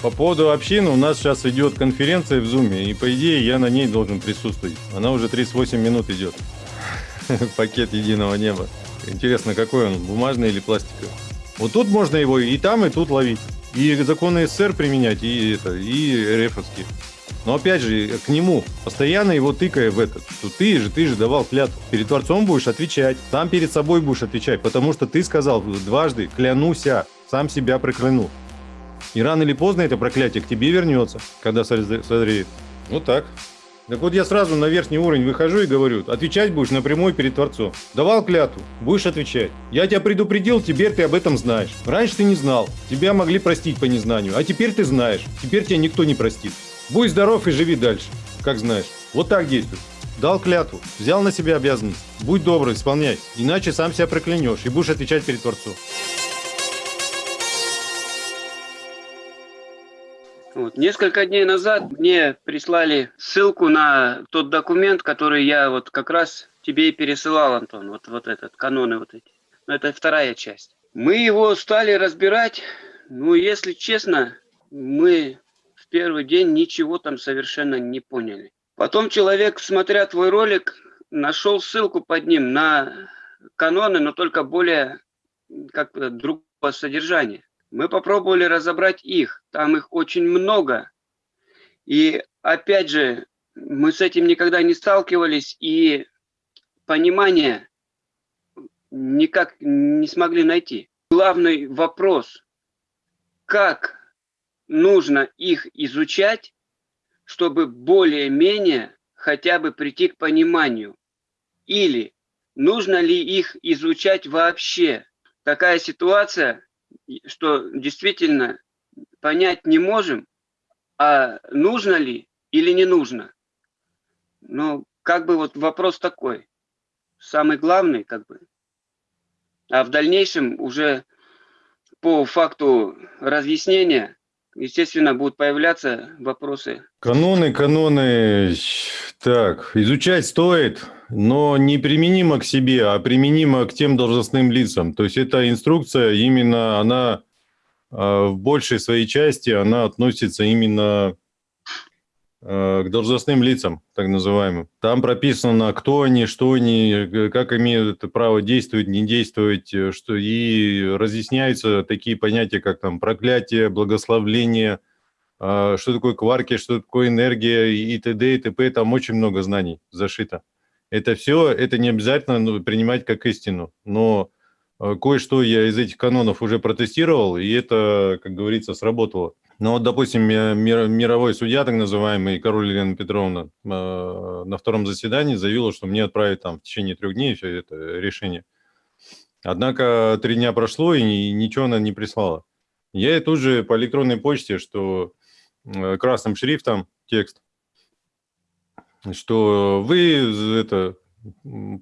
По поводу общины у нас сейчас идет конференция в Зуме, и по идее я на ней должен присутствовать. Она уже 38 минут идет. Пакет единого неба. Интересно, какой он, бумажный или пластиковый? Вот тут можно его и там, и тут ловить. И законы СССР применять, и это, и РФовские. Но опять же, к нему, постоянно его тыкая в этот, что ты же, ты же давал клятву. Перед Творцом будешь отвечать, сам перед собой будешь отвечать, потому что ты сказал дважды, клянуся, сам себя проклянул. И рано или поздно это проклятие к тебе вернется, когда созреет. Вот так. Так вот я сразу на верхний уровень выхожу и говорю, отвечать будешь напрямую перед Творцом. Давал клятву, будешь отвечать. Я тебя предупредил, теперь ты об этом знаешь. Раньше ты не знал, тебя могли простить по незнанию, а теперь ты знаешь, теперь тебя никто не простит. Будь здоров и живи дальше, как знаешь. Вот так действуй. Дал клятву, взял на себя обязанность. Будь добрый, исполняй, иначе сам себя проклянешь и будешь отвечать перед Творцом. Вот. Несколько дней назад мне прислали ссылку на тот документ, который я вот как раз тебе и пересылал, Антон. Вот, вот этот, каноны вот эти. Но это вторая часть. Мы его стали разбирать. Ну, если честно, мы в первый день ничего там совершенно не поняли. Потом человек, смотря твой ролик, нашел ссылку под ним на каноны, но только более как другого содержания. Мы попробовали разобрать их, там их очень много. И опять же, мы с этим никогда не сталкивались, и понимания никак не смогли найти. Главный вопрос, как нужно их изучать, чтобы более-менее хотя бы прийти к пониманию? Или нужно ли их изучать вообще? Такая ситуация, что действительно понять не можем, а нужно ли или не нужно. Ну, как бы вот вопрос такой, самый главный, как бы. А в дальнейшем уже по факту разъяснения, естественно, будут появляться вопросы. Каноны, каноны, так, изучать стоит, но не применимо к себе, а применимо к тем должностным лицам. То есть эта инструкция именно, она а, в большей своей части, она относится именно к должностным лицам, так называемым. Там прописано, кто они, что они, как имеют право действовать, не действовать, э, что и разъясняются такие понятия, как там проклятие, благословление, а, что такое кварки, что такое энергия и т.д. и т.п. Там очень много знаний зашито это все, это не обязательно ну, принимать как истину, но э, кое-что я из этих канонов уже протестировал, и это, как говорится, сработало. Но вот, допустим, мир, мировой судья, так называемый, Король Елена Петровна, э, на втором заседании заявила, что мне отправить там в течение трех дней все это решение. Однако три дня прошло, и ничего она не прислала. Я ей тут же по электронной почте, что э, красным шрифтом текст, что вы это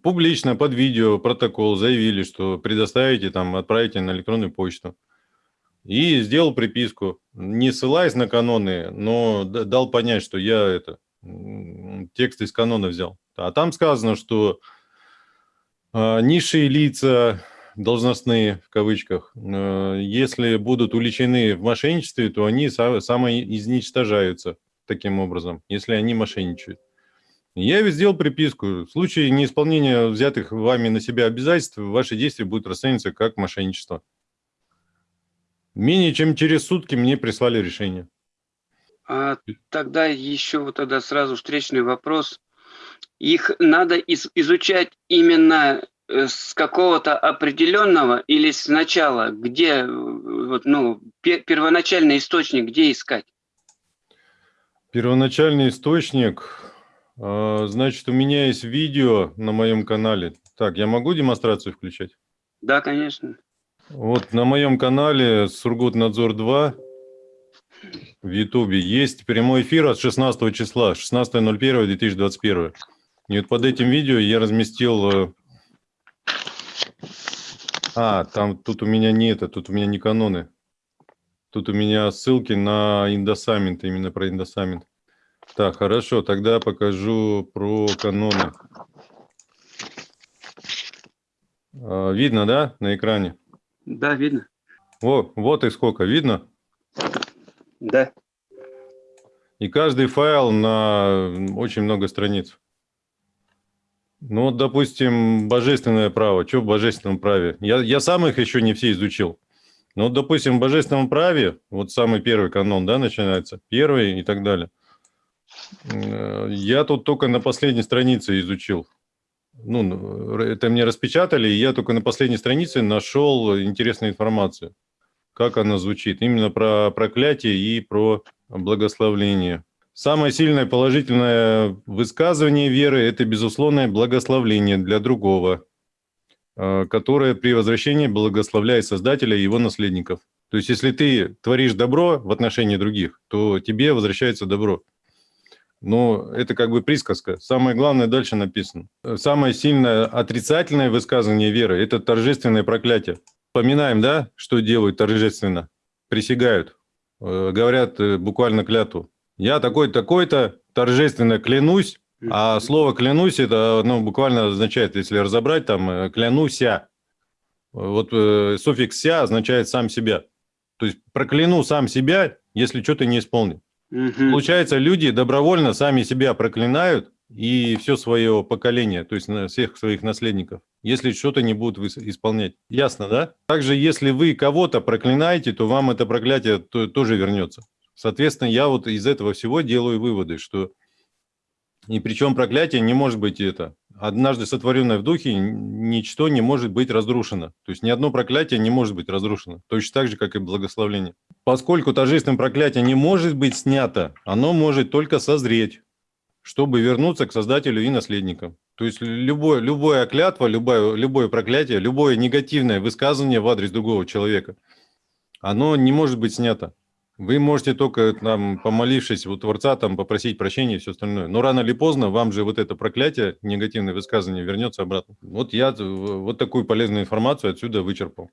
публично под видео протокол заявили, что предоставите там, отправите на электронную почту. И сделал приписку, не ссылаясь на каноны, но дал понять, что я это текст из канона взял. А там сказано, что э, низшие лица, должностные в кавычках, э, если будут уличены в мошенничестве, то они самоизничтожаются таким образом, если они мошенничают. Я ведь сделал приписку. В случае неисполнения взятых вами на себя обязательств, ваши действия будут расцениваться как мошенничество. Менее чем через сутки мне прислали решение. А тогда еще вот тогда сразу встречный вопрос. Их надо из изучать именно э, с какого-то определенного или сначала, где вот, ну, первоначальный источник, где искать? Первоначальный источник, значит, у меня есть видео на моем канале. Так, я могу демонстрацию включать? Да, конечно. Вот на моем канале Сургутнадзор 2 в Ютубе есть прямой эфир от 16 числа, 16.01.2021. И вот под этим видео я разместил... Э, а, там тут у меня не это, тут у меня не каноны. Тут у меня ссылки на индосамент, именно про индосамент. Так, хорошо, тогда покажу про каноны. А, видно, да, на экране? Да, видно. О, вот и сколько, видно? Да. И каждый файл на очень много страниц. Ну, вот, допустим, божественное право. Что в божественном праве? Я, я сам их еще не все изучил. Ну, вот, допустим, в божественном праве, вот самый первый канон, да, начинается, первый и так далее. Я тут только на последней странице изучил. Ну, это мне распечатали, и я только на последней странице нашел интересную информацию. Как она звучит. Именно про проклятие и про благословление. Самое сильное положительное высказывание веры – это безусловное благословление для другого, э, которое при возвращении благословляет Создателя и его наследников. То есть, если ты творишь добро в отношении других, то тебе возвращается добро. Но это как бы присказка. Самое главное дальше написано. Самое сильное отрицательное высказывание веры – это торжественное проклятие. Поминаем, да, что делают торжественно? Присягают, э, говорят э, буквально клятву. Я такой-такой-то торжественно клянусь, а слово «клянусь» это ну, буквально означает, если разобрать, там э, «клянуся». Вот э, суффикс «ся» означает «сам себя». То есть прокляну сам себя, если что-то не исполнил. Мгм. Получается, люди добровольно сами себя проклинают и все свое поколение, то есть всех своих наследников, если что-то не будут исполнять. Ясно, да? Также, если вы кого-то проклинаете, то вам это проклятие то- тоже вернется. Соответственно, я вот из этого всего делаю выводы, что и причем проклятие не может быть это. Однажды сотворенное в духе, ничто не может быть разрушено. То есть ни одно проклятие не может быть разрушено. Точно так же, как и благословление. Поскольку торжественное проклятие не может быть снято, оно может только созреть, чтобы вернуться к Создателю и наследникам. То есть любое, любое клятва, любое, любое проклятие, любое негативное высказывание в адрес другого человека, оно не может быть снято. Вы можете только, там, помолившись у Творца, там, попросить прощения и все остальное. Но рано или поздно вам же вот это проклятие, негативное высказывание вернется обратно. Вот я вот такую полезную информацию отсюда вычерпал.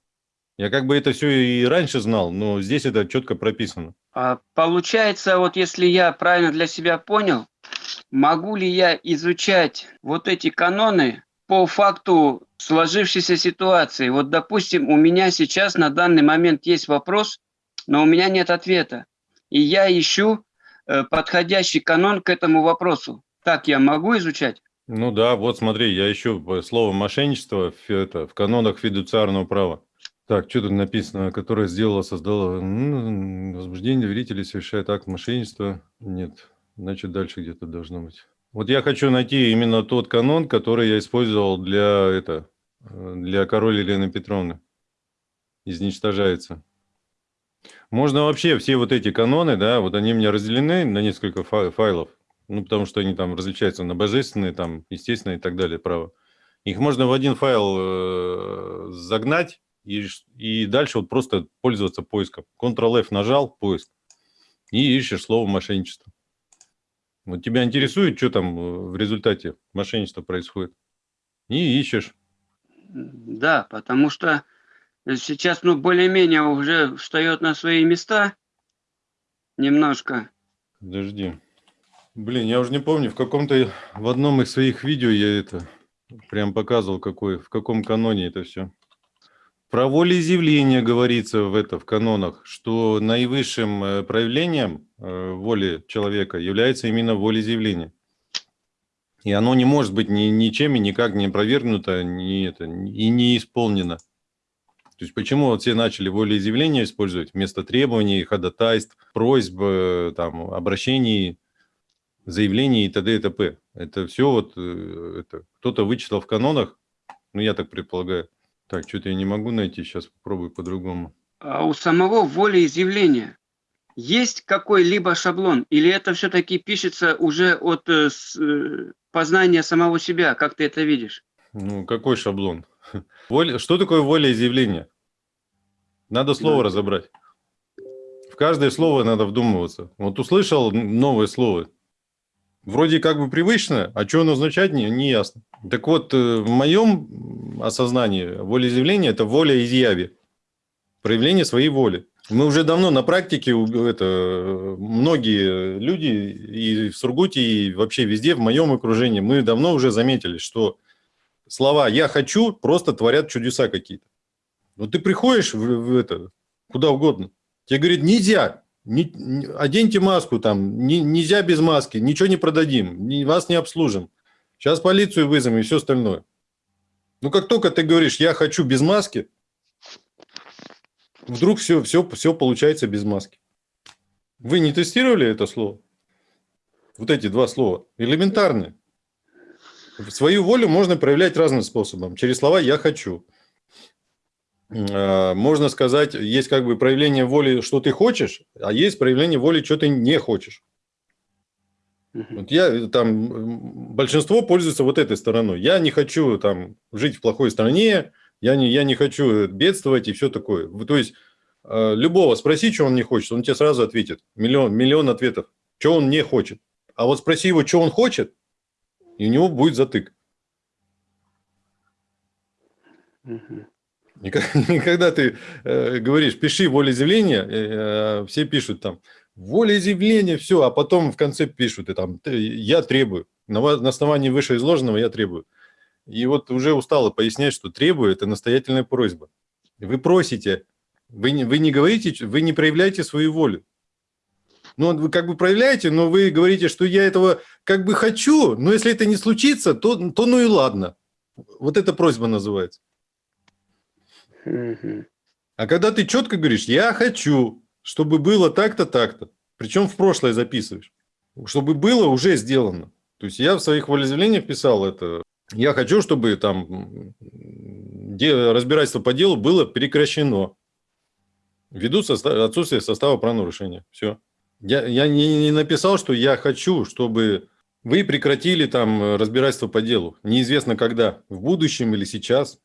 Я как бы это все и раньше знал, но здесь это четко прописано. А получается, вот если я правильно для себя понял, могу ли я изучать вот эти каноны по факту сложившейся ситуации? Вот, допустим, у меня сейчас на данный момент есть вопрос, но у меня нет ответа. И я ищу э, подходящий канон к этому вопросу. Так я могу изучать? Ну да, вот смотри, я ищу э, слово мошенничество в, это, в канонах фидуциарного права. Так, что тут написано, которое сделала, создала м, возбуждение доверителей, совершает акт мошенничества? Нет, значит дальше где-то должно быть. Вот я хочу найти именно тот канон, который я использовал для, это, э, для король Елены Петровны. Изничтожается. Можно вообще все вот эти каноны, да, вот они у меня разделены на несколько фа- файлов, ну, потому что они там различаются на божественные, там, естественные и так далее, право. Их можно в один файл э, загнать и, и дальше вот просто пользоваться поиском. Ctrl-F нажал, поиск, и ищешь слово мошенничество. Вот тебя интересует, что там э, в результате мошенничества происходит. И ищешь. Да, потому что сейчас, ну, более-менее уже встает на свои места немножко. Подожди. Блин, я уже не помню, в каком-то, в одном из своих видео я это прям показывал, какой, в каком каноне это все. Про волеизъявление говорится в это, в канонах, что наивысшим э, проявлением э, воли человека является именно волеизъявление. И оно не может быть ни, ничем и никак не опровергнуто, ни это, и не исполнено. То есть почему вот все начали волеизъявление использовать вместо требований, ходатайств, просьб, э, там, обращений, заявлений и т.д. и т.п. Это все вот э, это кто-то вычитал в канонах, ну я так предполагаю. Так, что-то я не могу найти, сейчас попробую по-другому. А у самого волеизъявления есть какой-либо шаблон? Или это все-таки пишется уже от э, с, э, познания самого себя? Как ты это видишь? Ну, какой шаблон? Воля... Что такое волеизъявление? Надо слово Да. разобрать. В каждое слово надо вдумываться. Вот услышал новое слово. Вроде как бы привычно, а что оно означает, не, не ясно. Так вот, э, в моем осознании волеизъявление – это воля изъяви. Проявление своей воли. Мы уже давно на практике, это, многие люди и в Сургуте, и вообще везде, в моем окружении, мы давно уже заметили, что слова «я хочу» просто творят чудеса какие-то. Вот ты приходишь в, в это, куда угодно, тебе говорят «нельзя», Не- не- оденьте маску там, не- нельзя без маски, ничего не продадим, не- вас не обслужим. Сейчас полицию вызовем и все остальное. Ну, как только ты говоришь, я хочу без маски, вдруг все, все, все получается без маски. Вы не тестировали это слово? Вот эти два слова. Элементарные. Свою волю можно проявлять разным способом. Через слова «я хочу». Э, Можно сказать, есть как бы проявление воли, что ты хочешь, а есть проявление воли, что ты не хочешь. Вот я э, там, большинство пользуется вот этой стороной. Я не хочу там жить в плохой стране, я не, я не хочу бедствовать и все такое. То есть э, любого спроси, что он не хочет, он тебе сразу ответит. Миллион, миллион ответов, что он не хочет. А вот спроси его, что он хочет, и у него будет затык. Мгм. И ка- и когда ты э, говоришь, пиши волеизъявление, э, все пишут там, волеизъявление, все, а потом в конце пишут, и там, «Ты- я требую, на, на основании вышеизложенного я требую. И вот уже устало пояснять, что требую – это настоятельная просьба. Вы просите, вы не, вы не говорите, вы не проявляете свою волю. Ну, вы как бы проявляете, но вы говорите, что я этого как бы хочу, но если это не случится, то, то ну и ладно. Вот эта просьба называется. А когда ты четко говоришь, я хочу, чтобы было так-то, так-то, причем в прошлое записываешь, чтобы было уже сделано. То есть я в своих волеизъявлениях писал это. Я хочу, чтобы там разбирательство по делу было прекращено ввиду соста- отсутствия состава правонарушения. Все. Я, я не, не написал, что я хочу, чтобы вы прекратили там э, разбирательство по делу. Неизвестно когда, в будущем или сейчас.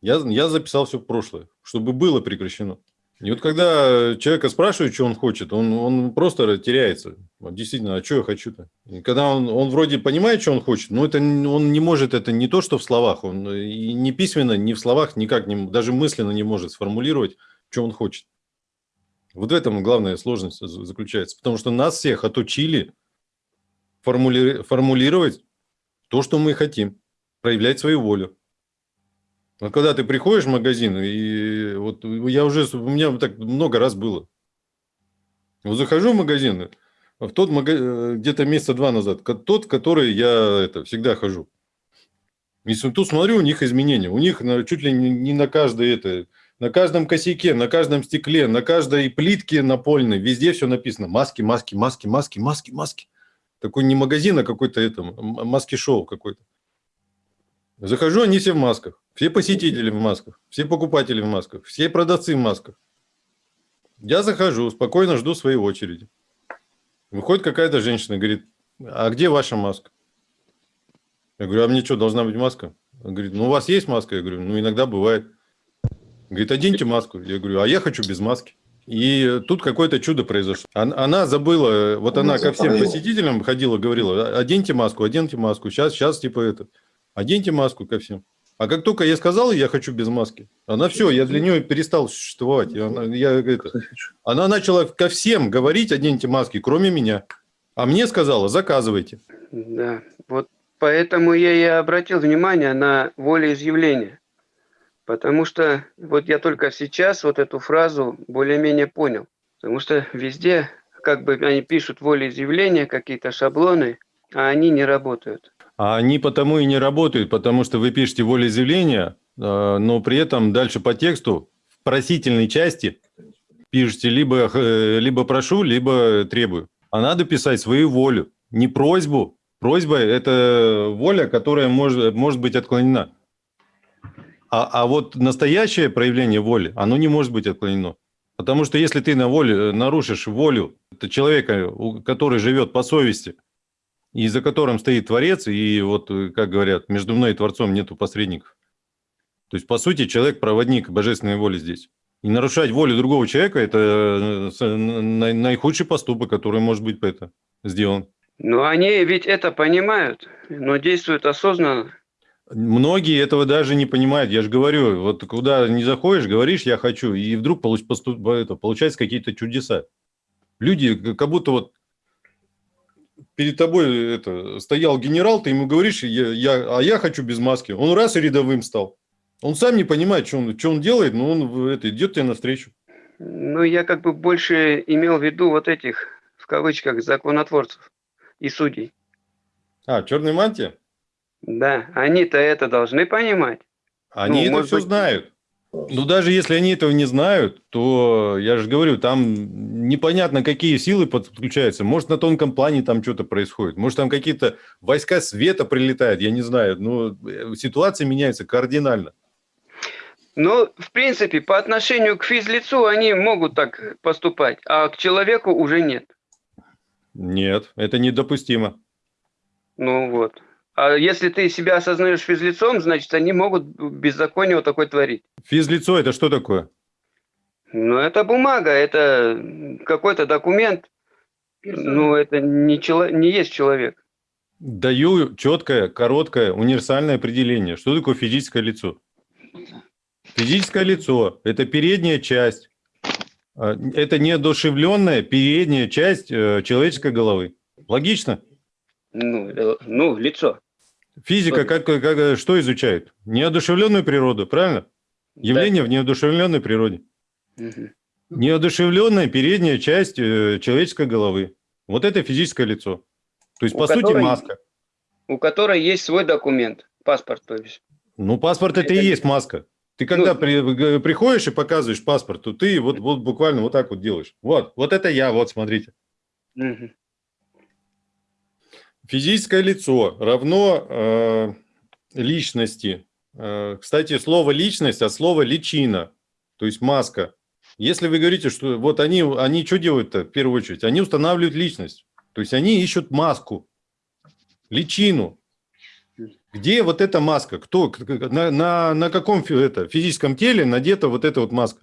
Я, я записал все в прошлое, чтобы было прекращено. И вот когда человека спрашивают, что он хочет, он, он просто теряется. Вот действительно, а что я хочу-то? Когда он, он вроде понимает, что он хочет, но это, он не может это не то, что в словах, он и не письменно, ни в словах никак, не, даже мысленно не может сформулировать, что он хочет. Вот в этом главная сложность за- заключается. Потому что нас всех отучили формули- формулировать то, что мы хотим, проявлять свою волю. Вот когда ты приходишь в магазин, и вот я уже, у меня так много раз было. Вот захожу в магазин, в тот магазин, где-то месяца два назад, тот, в который я это, всегда хожу. И тут смотрю, у них изменения. У них чуть ли не, на каждой это, на каждом косяке, на каждом стекле, на каждой плитке напольной, везде все написано. Маски, маски, маски, маски, маски, маски. Такой не магазин, а какой-то это, маски-шоу какой-то. Захожу, они все в масках. Все посетители в масках, все покупатели в масках, все продавцы в масках. Я захожу, спокойно жду своей очереди. Выходит какая-то женщина, говорит, а где ваша маска? Я говорю, а мне что, должна быть маска? Она говорит, ну у вас есть маска? Я говорю, ну иногда бывает. Говорит, оденьте маску. Я говорю, а я хочу без маски. И тут какое-то чудо произошло. Она, забыла, вот она ко всем посетителям ходила, говорила, оденьте маску, оденьте маску. Сейчас, сейчас типа это, оденьте маску ко всем. А как только я сказал, я хочу без маски, она все, я для нее перестал существовать. Она, я, это, она начала ко всем говорить, оденьте маски, кроме меня. А мне сказала, заказывайте. Да, вот поэтому я и обратил внимание на волеизъявление. Потому что вот я только сейчас вот эту фразу более-менее понял. Потому что везде как бы они пишут волеизъявления, какие-то шаблоны, а они не работают. А они потому и не работают, потому что вы пишете волеизъявление, э, но при этом дальше по тексту в просительной части пишете либо, э, либо прошу, либо требую. А надо писать свою волю, не просьбу. Просьба – это воля, которая может, может быть отклонена. А, а вот настоящее проявление воли, оно не может быть отклонено. Потому что если ты на воле, нарушишь волю человека, который живет по совести, и за которым стоит Творец, и вот, э, как говорят, между мной и Творцом нету посредников. То есть, по сути, человек – проводник божественной воли здесь. И нарушать волю другого человека – это э, наихудший поступок, который может быть это сделан. Но они ведь это понимают, но действуют осознанно. Многие этого даже не понимают. Я же говорю, вот куда не заходишь, говоришь «я хочу», и вдруг получ- поступ- это, получаются какие-то чудеса. Люди как будто вот перед тобой это, стоял генерал, ты ему говоришь, я, я, а я хочу без маски. Он раз и рядовым стал. Он сам не понимает, что он, что он делает, но он это, идет тебе навстречу. Ну, я как бы больше имел в виду вот этих, в кавычках, законотворцев и судей. А, черная мантия? Да, они-то это должны понимать. Они Ну, это может все быть- знают. Ну, даже если они этого не знают, то, я же говорю, там непонятно, какие силы подключаются. Может, на тонком плане там что-то происходит. Может, там какие-то войска света прилетают, я не знаю. Но э, ситуация меняется кардинально. Ну, в принципе, по отношению к физлицу они могут так поступать, а к человеку уже нет. Нет, это недопустимо. Ну вот. А если ты себя осознаешь физлицом, значит, они могут беззаконие вот такое творить. Физлицо – это что такое? Ну, это бумага, это какой-то документ. Ну, это не, чело- не есть человек. Даю четкое, короткое, универсальное определение. Что такое физическое лицо? Физическое лицо – это передняя часть, э, это неодушевленная передняя часть э, человеческой головы. Логично? Ну, э, ну лицо. Физика как, как- что изучает? Неодушевленную природу, правильно? Явление в неодушевленной природе. Да. Мгм. Неодушевленная передняя часть э, человеческой головы. Вот это физическое лицо. То есть, У по сути, которой- маска. У которой есть свой документ, паспорт, то есть. Ну, паспорт это, и Это- есть маска. Ты когда Ну- при- приходишь и показываешь паспорт, то ты вот, вот буквально вот так вот делаешь. Вот, вот это я, вот смотрите. Мгм. Физическое лицо равно э, личности. Э, кстати, слово личность от слова личина, то есть маска. Если вы говорите, что вот они, они что делают-то в первую очередь? Они устанавливают личность. То есть они ищут маску, личину. Где вот эта маска? Кто? На, на, на каком это, физическом теле надета вот эта вот маска?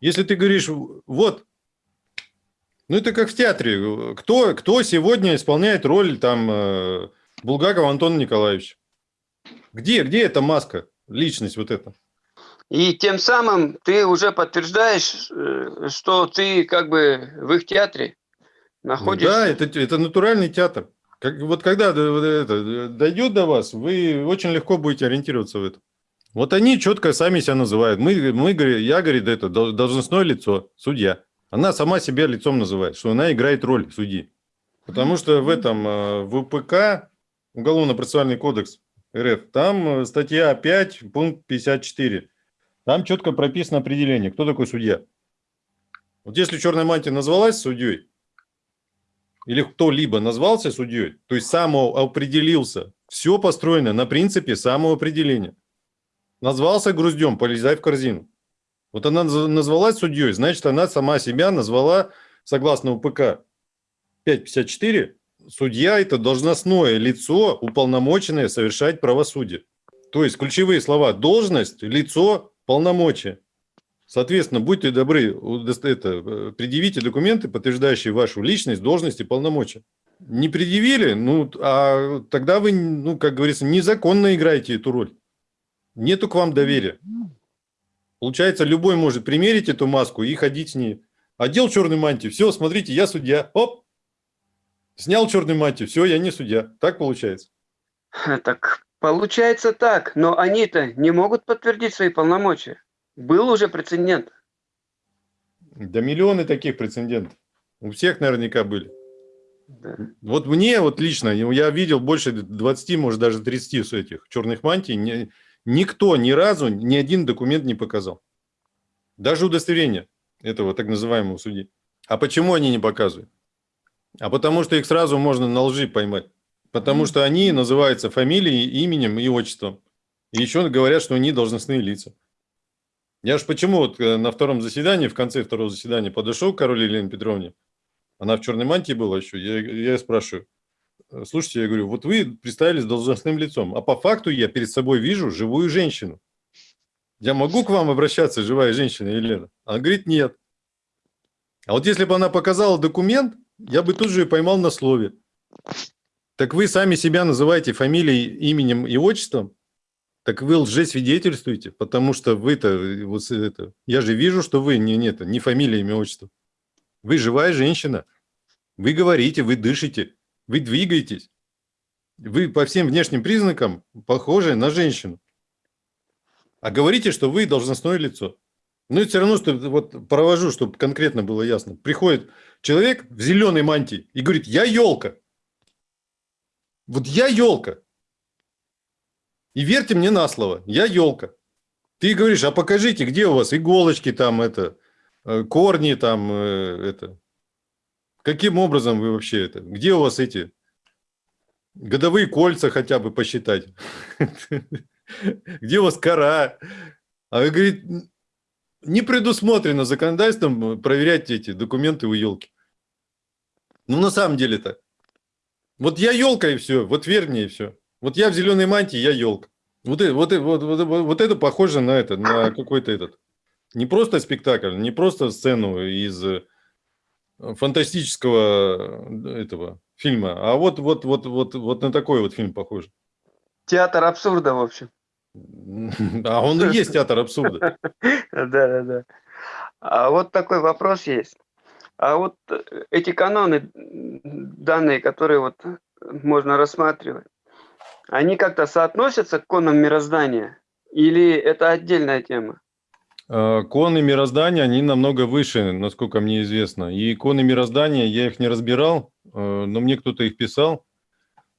Если ты говоришь, вот, ну это как в театре. Кто, кто сегодня исполняет роль там э, Булгакова Антона Николаевича? Где, где эта маска, личность вот эта? И тем самым ты уже подтверждаешь, э, что ты как бы в их театре находишься. Да, это, это натуральный театр. Как, вот когда вот это, дойдет до вас, вы очень легко будете ориентироваться в этом. Вот они четко сами себя называют. Мы, мы я, говорит, это дол- должностное лицо, судья. Она сама себя лицом называет, что она играет роль судьи. Потому что в этом, э, в УПК, Уголовно-процессуальный кодекс РФ, там э, статья 5, пункт 54. Там четко прописано определение, кто такой судья. Вот если черная мантия назвалась судьей, или кто-либо назвался судьей, то есть самоопределился, все построено на принципе самоопределения. Назвался груздем, полезай в корзину. Вот она наз- назвалась судьей, значит, она сама себя назвала, согласно УПК 554, судья – это должностное лицо, уполномоченное совершать правосудие. То есть ключевые слова – должность, лицо, полномочия. Соответственно, будьте добры, это, э, предъявите документы, подтверждающие вашу личность, должность и полномочия. Не предъявили, ну, а тогда вы, ну, как говорится, незаконно играете эту роль. Нету к вам доверия. Получается, любой может примерить эту маску и ходить с ней. Одел черную мантию, все, смотрите, я судья. Оп! Снял черную мантию, все, я не судья. Так получается. Так получается так, но они-то не могут подтвердить свои полномочия. Был уже прецедент. Да миллионы таких прецедентов. У всех наверняка были. Да. Вот мне вот лично, я видел больше 20, может даже 30 с этих черных мантий. Ни- никто ни разу ни один документ не показал. Даже удостоверение этого так называемого судьи. А почему они не показывают? А потому что их сразу можно на лжи поймать. Потому что они называются фамилией, именем и отчеством. И еще говорят, что они должностные лица. Я ж почему вот э, на втором заседании, в конце второго заседания подошел к Каролине Елене Петровне, она в черной мантии была еще, я, я спрашиваю, «Э, слушайте, я говорю, вот вы представились должностным лицом, а по факту я перед собой вижу живую женщину. Я могу к вам обращаться, живая женщина Елена? Она говорит, нет. А вот если бы она показала документ, я бы тут же ее поймал на слове. Так вы сами себя называете фамилией, именем и отчеством? Так вы лжесвидетельствуете, потому что вы-то, э, вот это, я же вижу, что вы не, не, не фамилия, имя, отчество. Вы живая женщина. Вы говорите, вы дышите, вы двигаетесь. Вы по всем внешним признакам похожи на женщину. А говорите, что вы должностное лицо. Ну, и все равно, что вот провожу, чтобы конкретно было ясно. Приходит человек в зеленой мантии и говорит, я елка. Вот я елка. И верьте мне на слово, я елка. Ты говоришь, а покажите, где у вас иголочки там, это, э, корни там, э, это. Каким образом вы вообще это? Где у вас эти годовые кольца хотя бы посчитать? Где у вас кора? А говорит, не предусмотрено законодательством проверять эти документы у елки. Ну, на самом деле так. Вот я елка и все, вот верь мне и все. Вот я в зеленой мантии, я елка. Вот, вот, вот, вот, вот это похоже на это, на какой-то этот. Не просто спектакль, не просто сцену из фантастического э, этого фильма, а вот, вот, вот, вот, вот на такой вот фильм похож. Театр абсурда, в общем. А он и есть театр абсурда. Да, да, да. А вот такой вопрос есть. А вот э, эти каноны, данные, которые вот можно рассматривать, они как-то соотносятся к конам мироздания? Или это отдельная тема? А, коны мироздания, они намного выше, насколько мне известно. И иконы мироздания, я их не разбирал, э, но мне кто-то их писал.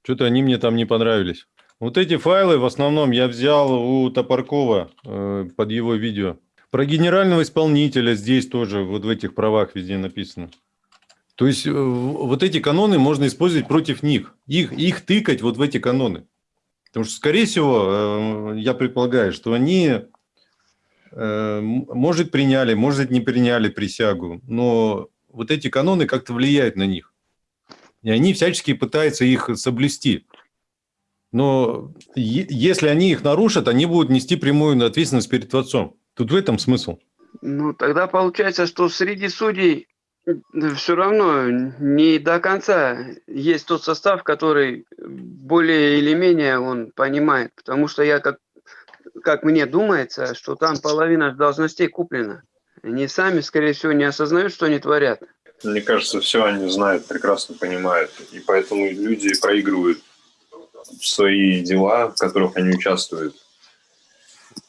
Что-то они мне там не понравились. Вот эти файлы в основном я взял у Топоркова э, под его видео. Про генерального исполнителя здесь тоже, вот в этих правах везде написано. То есть э, вот эти каноны можно использовать против них. Их, их тыкать вот в эти каноны. Потому что, скорее всего, я предполагаю, что они Э, может, приняли, может, не приняли присягу, но вот эти каноны как-то влияют на них. И они всячески пытаются их соблюсти. Но если они их нарушат, они будут нести прямую ответственность перед Творцом. Тут в этом смысл. Ну, тогда получается, что среди судей все равно не до конца есть тот состав, который более или менее он понимает. Потому что я как как мне думается, что там половина должностей куплена. Они сами, скорее всего, не осознают, что они творят. Мне кажется, все они знают, прекрасно понимают. И поэтому люди проигрывают свои дела, в которых они участвуют.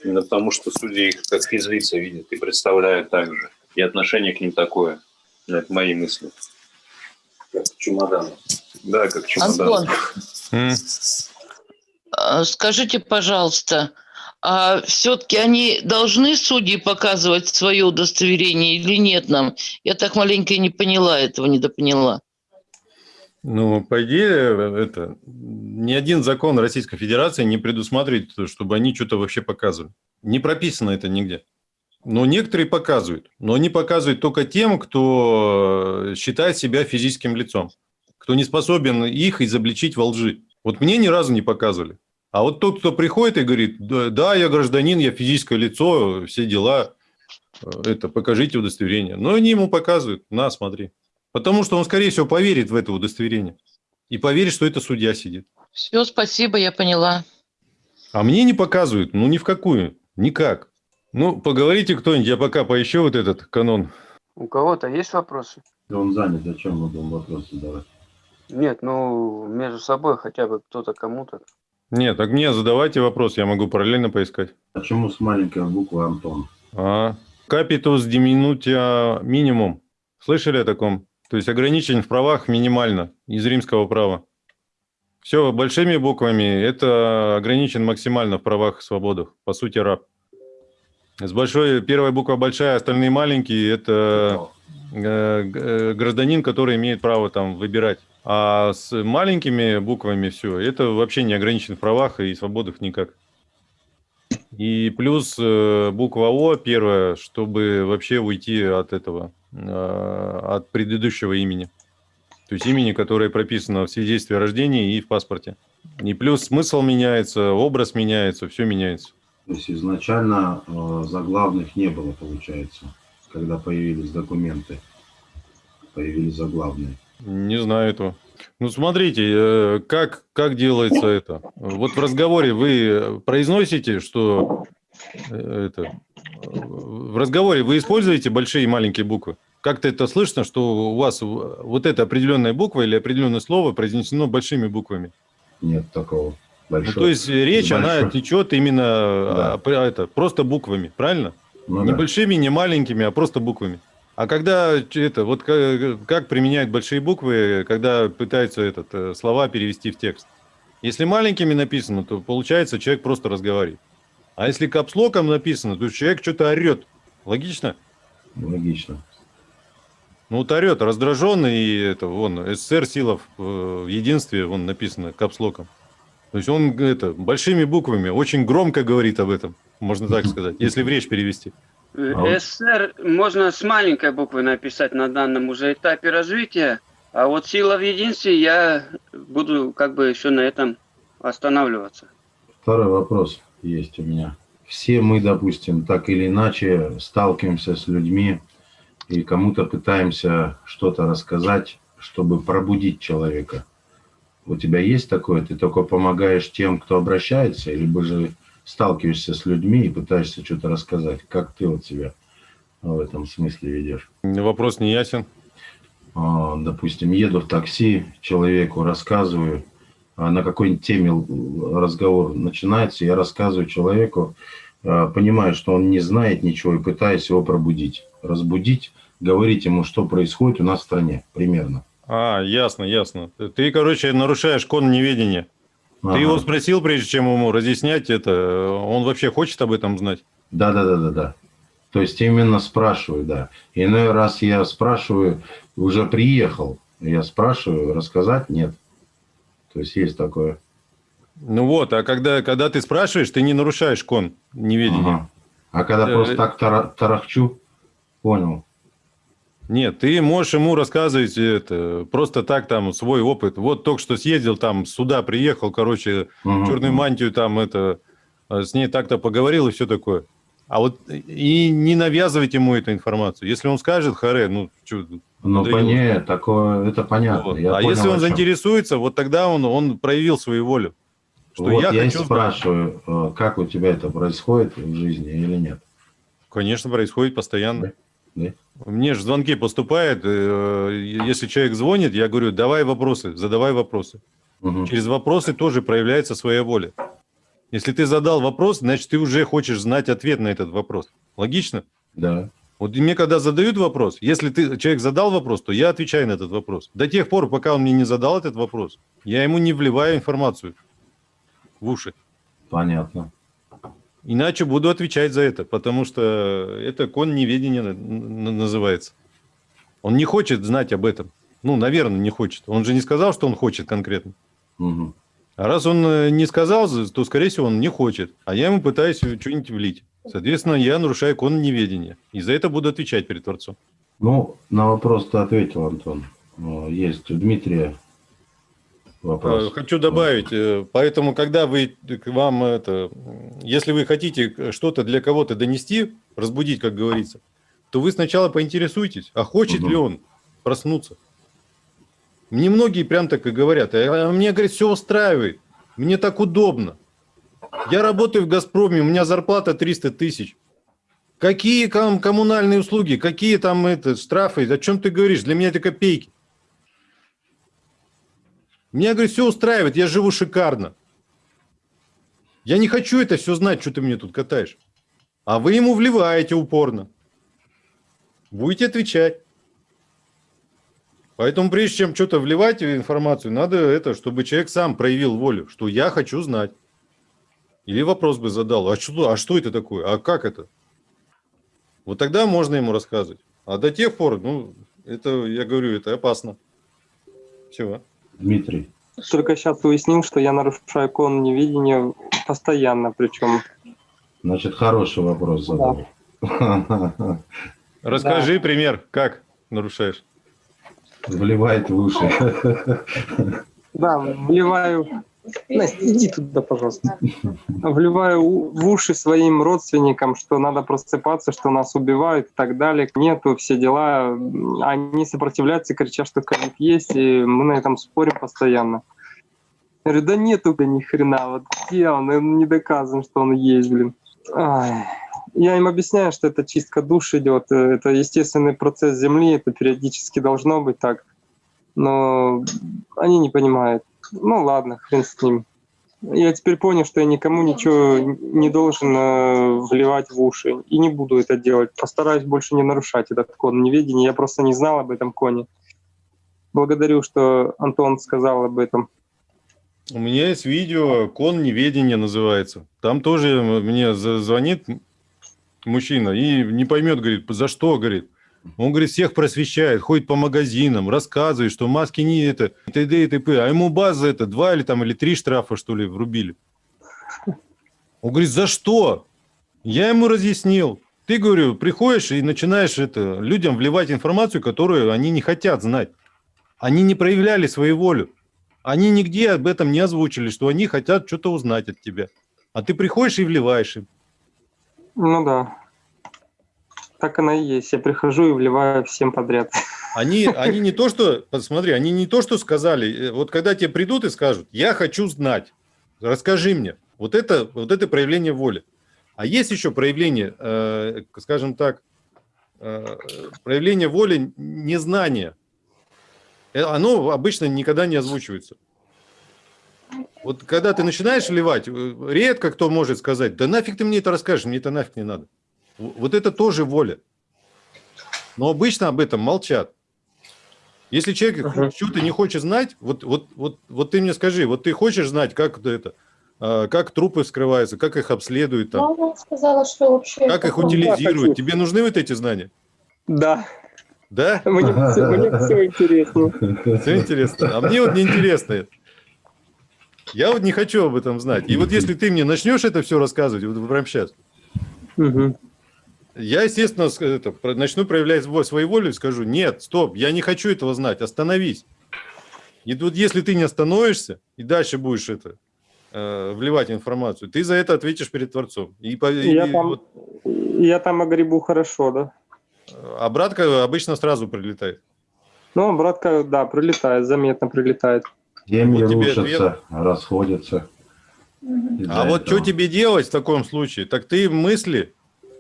Именно потому, что судьи их как физлица видят и представляют так же. И отношение к ним такое. Это мои мысли. Как чемодан. Да, как чемодан. Антон, а, скажите, пожалуйста, а все-таки они должны судьи показывать свое удостоверение или нет нам? Я так маленько не поняла этого, недопоняла. Ну, по идее, это ни один закон Российской Федерации не предусматривает, чтобы они что-то вообще показывали. Не прописано это нигде. Но некоторые показывают. Но они показывают только тем, кто считает себя физическим лицом. Кто не способен их изобличить во лжи. Вот мне ни разу не показывали. А вот тот, кто приходит и говорит, да, я гражданин, я физическое лицо, все дела, э, это покажите удостоверение. Но они ему показывают, на, смотри. Потому что он, скорее всего, поверит в это удостоверение. И поверит, что это судья сидит. Все, спасибо, я поняла. А мне не показывают, ну ни в какую, никак. Ну, поговорите кто-нибудь, я пока поищу вот этот канон. У кого-то есть вопросы? Да он занят, зачем мы будем вопросы задавать? Нет, ну, между собой хотя бы кто-то кому-то. Нет, так мне задавайте вопрос, я могу параллельно поискать. Почему с маленькой буквы Антон? А, капитус диминутия минимум. Слышали о таком? То есть ограничень в правах минимально из римского права. Все большими буквами, это ограничен максимально в правах и свободах. По сути, раб. С большой, первая буква большая, остальные маленькие, это э, э, гражданин, который имеет право там выбирать. А с маленькими буквами все, это вообще не ограничен в правах и свободах никак. И плюс э, буква О первая, чтобы вообще уйти от этого, от предыдущего имени. То есть имени, которое прописано в свидетельстве о рождении и в паспорте. И плюс смысл меняется, образ меняется, все меняется. То есть изначально э, заглавных не было, получается, когда появились документы, появились заглавные. Не знаю этого. Ну, смотрите, э, как, как делается это. Вот в разговоре вы произносите, что э, это, в разговоре вы используете большие и маленькие буквы. Как-то это слышно, что у вас вот эта определенная буква или определенное слово произнесено большими буквами? Нет такого. Ну, то есть речь, Большой. она течет именно да. а, это, просто буквами, правильно? Ну Не да. большими, не маленькими, а просто буквами. А когда это, вот как, как применяют большие буквы, когда пытаются этот, э, слова перевести в текст? Если маленькими написано, то получается человек просто разговаривает. А если капслоком написано, то человек что-то орет. Логично? Логично. Ну вот орет, раздраженный, и это, вон, СССР Силов э, в единстве, вон написано капслоком. То есть он это, большими буквами, очень громко говорит об этом, можно так сказать, если в речь перевести. Э, А СССР можно с маленькой буквы написать на данном уже этапе развития, а вот сила в единстве я буду как бы еще на этом останавливаться. Второй вопрос есть у меня. Все мы, допустим, так или иначе сталкиваемся с людьми и кому-то пытаемся что-то рассказать, чтобы пробудить человека. У тебя есть такое? Ты только помогаешь тем, кто обращается, либо же сталкиваешься с людьми и пытаешься что-то рассказать? Как ты вот себя в этом смысле ведешь? Вопрос не ясен. А, допустим, еду в такси, человеку рассказываю, а на какой-нибудь теме разговор начинается, я рассказываю человеку, а, понимаю, что он не знает ничего и пытаюсь его пробудить, разбудить, говорить ему, что происходит у нас в стране, примерно. А, ясно, ясно. Ты, короче, нарушаешь кон неведения. Ага. Ты его спросил, прежде чем ему разъяснять это, он вообще хочет об этом знать? Да, да, да, да, да. То есть именно спрашиваю, да. Иной раз я спрашиваю, уже приехал, я спрашиваю, рассказать нет. То есть есть такое. Ну вот, а когда, когда ты спрашиваешь, ты не нарушаешь кон неведения. Ага. А когда Э, просто так тара- тарахчу, понял. Нет, ты можешь ему рассказывать это, просто так там свой опыт. Вот только что съездил там, сюда приехал, короче, Мгм. черную мантию там это, э, с ней так-то поговорил и все такое. А вот и не навязывать ему эту информацию. Если он скажет, харе, ну, чё, Ну, понятно, такое, это понятно. вот. Я а понял, если он заинтересуется, вот тогда он, он проявил свою волю. Что вот я, я, хочу спрашиваю, э, как у тебя это происходит в жизни или нет? Конечно, происходит постоянно. Да. Мне же звонки поступают. э, Если человек звонит, я говорю, давай вопросы, задавай вопросы. Мгм. Через вопросы тоже проявляется своя воля. Если ты задал вопрос, значит, ты уже хочешь знать ответ на этот вопрос. Логично? Да. Вот мне когда задают вопрос, если ты, человек задал вопрос, то я отвечаю на этот вопрос. До тех пор, пока он мне не задал этот вопрос, я ему не вливаю информацию в уши. Понятно. Иначе буду отвечать за это, потому что это кон неведения на- на- называется. Он не хочет знать об этом. Ну, наверное, не хочет. Он же не сказал, что он хочет конкретно. Мгм. А раз он э, не сказал, то, скорее всего, он не хочет. А я ему пытаюсь что-нибудь влить. Соответственно, я нарушаю кон неведения. И за это буду отвечать перед Творцом. Ну, на вопрос ты ответил, Антон. Э, Есть у Дмитрия вопрос. Э, Хочу добавить, э, поэтому, когда вы к вам это, если вы хотите что-то для кого-то донести, разбудить, как говорится, то вы сначала поинтересуйтесь, а хочет Мгм. ли он проснуться. Мне многие прям так и говорят, а мне, говорит, все устраивает, мне так удобно. Я работаю в «Газпроме», у меня зарплата 300 тысяч. Какие ком- коммунальные услуги, какие там это, штрафы, о чем ты говоришь? Для меня это копейки. Меня, говорит, все устраивает, я живу шикарно. Я не хочу это все знать, что ты мне тут катаешь. А вы ему вливаете упорно. Будете отвечать. Поэтому прежде чем что-то вливать в информацию, надо это, чтобы человек сам проявил волю, что я хочу знать. Или вопрос бы задал, а что, а что это такое, а как это? Вот тогда можно ему рассказывать. А до тех пор, ну, это, я говорю, это опасно. Все. Дмитрий. Только сейчас уяснил, что я нарушаю кон невидения постоянно, причем. Значит, хороший вопрос задал. Расскажи пример, как нарушаешь. Вливает в уши. Да, вливаю... Настя, иди туда, пожалуйста. Вливаю в уши своим родственникам, что надо просыпаться, что нас убивают и так далее. Нету, все дела. Они сопротивляются, кричат, что ковид есть, и мы на этом спорим постоянно. Я говорю, да нету, да ни хрена, вот где он, Он не доказан, что он есть, блин. Ай. Я им объясняю, что это чистка душ идет, э, это естественный процесс Земли, это периодически должно быть так. Но они не понимают. Ну ладно, хрен с ним. Я теперь понял, что я никому ничего не должен э, вливать в уши. И не буду это делать. Постараюсь больше не нарушать этот кон неведения. Я просто не знал об этом коне. Благодарю, что Антон сказал об этом. У меня есть видео, кон неведения называется. Там тоже мне звонит мужчина и не поймет, говорит, за что, говорит. Он, говорит, всех просвещает, ходит по магазинам, рассказывает, что маски не это, и т.д. и т.п. А ему база это, два или там, или три штрафа, что ли, врубили. Он говорит, за что? Я ему разъяснил. Ты, говорю, приходишь и начинаешь это, людям вливать информацию, которую они не хотят знать. Они не проявляли свою волю. Они нигде об этом не озвучили, что они хотят что-то узнать от тебя. А ты приходишь и вливаешь им. Ну да. Так оно и есть. Я прихожу и вливаю всем подряд. Они, они не то, что, посмотри, они не то, что сказали, э, вот когда тебе придут и скажут, я хочу знать, расскажи мне. Вот это, вот это проявление воли. А есть еще проявление, э, скажем так, э, проявление воли незнания. Э, Оно обычно никогда не озвучивается. Вот когда ты начинаешь вливать, э, редко кто может сказать, да нафиг ты мне это расскажешь, мне это нафиг не надо. Вот это тоже воля. Но обычно об этом молчат. Если человек Ага. что-то не хочет знать, вот, вот, вот, вот ты мне скажи, вот ты хочешь знать, как это, а, как трупы скрываются, как их обследуют, там, Мама сказала, что вообще... как их утилизируют. Тебе нужны вот эти знания? Да, Да? мне, все, мне все интересно. Все интересно. А мне вот не интересно это. Я вот не хочу об этом знать. И вот если ты мне начнешь это все рассказывать, вот прямо сейчас, Мгм. Я, естественно, это, начну проявлять во- свою волю и скажу, нет, стоп, я не хочу этого знать, остановись. И тут, если ты не остановишься и дальше будешь это э, вливать информацию, ты за это ответишь перед Творцом. И, по- и Я там, вот я там огребу хорошо, да. обратка обычно сразу прилетает. Ну, братка, да, прилетает, заметно прилетает. Семьи Вот тебе рушатся, расходятся. Мгм. из-за А вот этого. что тебе делать в таком случае? Так ты мысли,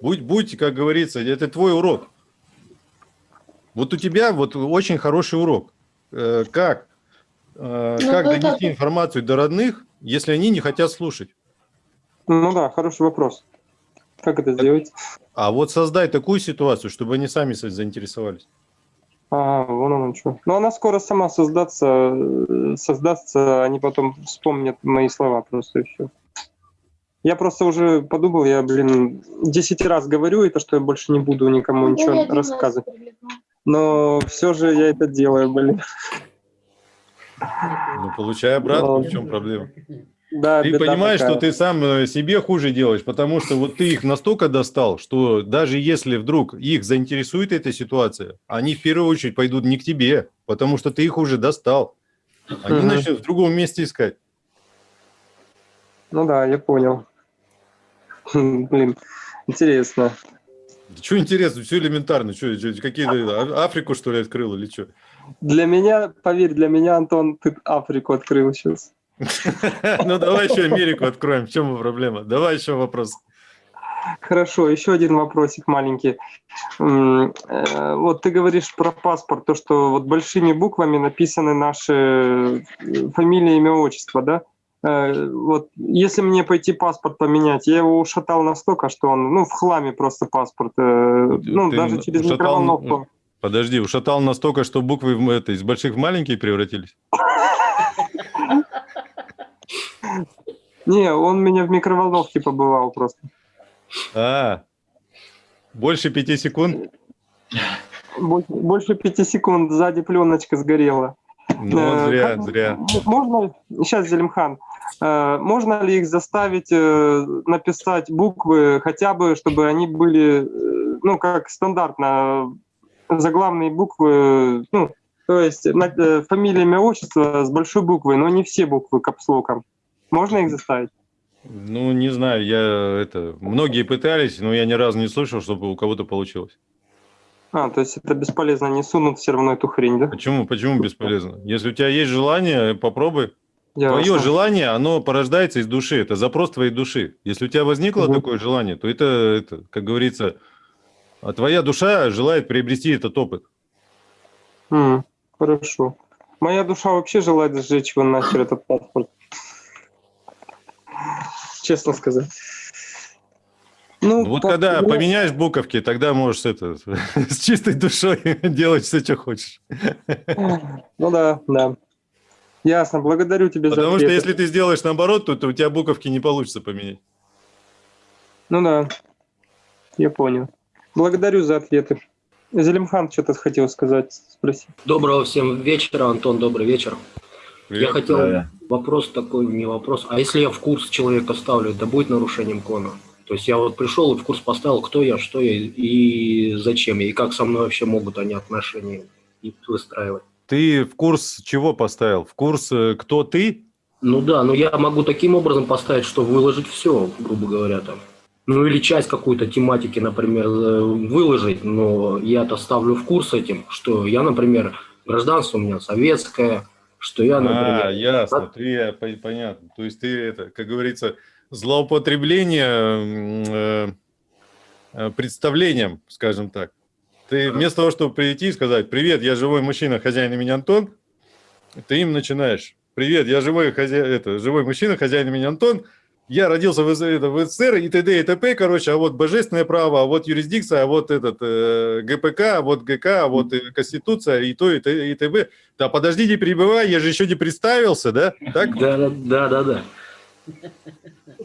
будь, будь, как говорится, это твой урок. Вот у тебя вот очень хороший урок. Э, Как? Э, Ну, Как донести информацию до родных, если они не хотят слушать? Ну да, хороший вопрос. Как это сделать? А вот создай такую ситуацию, чтобы они сами за- заинтересовались. А, вон оно что. Но она скоро сама создаться, э, создастся, они потом вспомнят мои слова просто и все. Я просто уже подумал, я, блин, 10 раз говорю это, что я больше не буду никому Ну, ничего я рассказывать. прилетала. Но все же я это делаю, блин. Ну, получай обратно, в чем проблема? Да, Ты понимаешь, такая. что ты сам э, себе хуже делаешь, потому что вот ты их настолько достал, что даже если вдруг их заинтересует эта ситуация, они в первую очередь пойдут не к тебе, потому что ты их уже достал. Они Мгм. начнут в другом месте искать. Ну да, я понял. Блин, интересно. Что интересно, все элементарно. Что, какие-то Африку, что ли, открыл или что? Для меня, поверь, для меня, Антон, ты Африку открыл сейчас. Ну, давай еще Америку откроем. В чем проблема? Давай еще вопрос. Хорошо, еще один вопросик маленький. Э, Вот ты говоришь про паспорт, то, что вот большими буквами написаны наши э, фамилия, имя, отчество, да? Э, Вот если мне пойти паспорт поменять, я его ушатал настолько, что он, ну, в хламе просто паспорт, э, ну, Ты даже через ушатал, микроволновку. Подожди, ушатал настолько, что буквы это, из больших в маленькие превратились? Не, он меня в микроволновке побывал просто. А, больше пяти секунд? Больше пяти секунд сзади пленочка сгорела. Ну, Э, зря, зря. Можно, сейчас, Зелимхан, э, можно ли их заставить э, написать буквы, хотя бы, чтобы они были, ну, как стандартно, заглавные буквы, ну, то есть фамилия, имя, отчество с большой буквы, но не все буквы капслоком. Можно их заставить? Ну, не знаю, я это... Многие пытались, но я ни разу не слышал, чтобы у кого-то получилось. А, то есть это бесполезно, они сунут все равно эту хрень, да? Почему? Почему бесполезно? Если у тебя есть желание, попробуй. Ясно. Твое желание, оно порождается из души. Это запрос твоей души. Если у тебя возникло Мгм. такое желание, то это, это, как говорится, а твоя душа желает приобрести этот опыт. М, хорошо. Моя душа вообще желает сжечь его нахер, этот паспорт. честно сказать. Ну, Вот по- когда ну, поменяешь буковки, тогда можешь это, с чистой душой делать все, что хочешь. Ну да, да. Ясно, благодарю тебя за Потому что если ты сделаешь наоборот, то, то у тебя буковки не получится поменять. Ну да, я понял. Благодарю за ответы. Зелимхан что-то хотел сказать, спросить. Доброго всем вечера, Антон, добрый вечер. Я хотел Да. вопрос такой, не вопрос. А если я в курс человека ставлю, это будет нарушением кона? То есть я вот пришел и в курс поставил, кто я, что я и зачем я, и как со мной вообще могут они отношения выстраивать. Ты в курс чего поставил? В курс, э, кто ты? Ну да, но я могу таким образом поставить, что выложить все, грубо говоря, там. Ну или часть какой-то тематики, например, э, выложить, но я-то ставлю в курс этим, что я, например, гражданство у меня советское, что я, например... А, ясно, ты, э, по- понятно. То есть ты, это, как говорится, злоупотребление э, э, представлением, скажем так. Ты вместо того, чтобы прийти и сказать, привет, я живой мужчина, хозяин имени Антон, ты им начинаешь, привет, я живой, хозя... это, живой мужчина, хозяин имени Антон, я родился в, это, в СССР и т.д. и т.п., короче, а вот божественное право, а вот юрисдикция, а вот этот э, ГПК, а вот ГК, а вот э, Конституция и то, и, т, и т.б. Да подожди, не перебивай, я же еще не представился, да? Так? Да, да, да, да, да.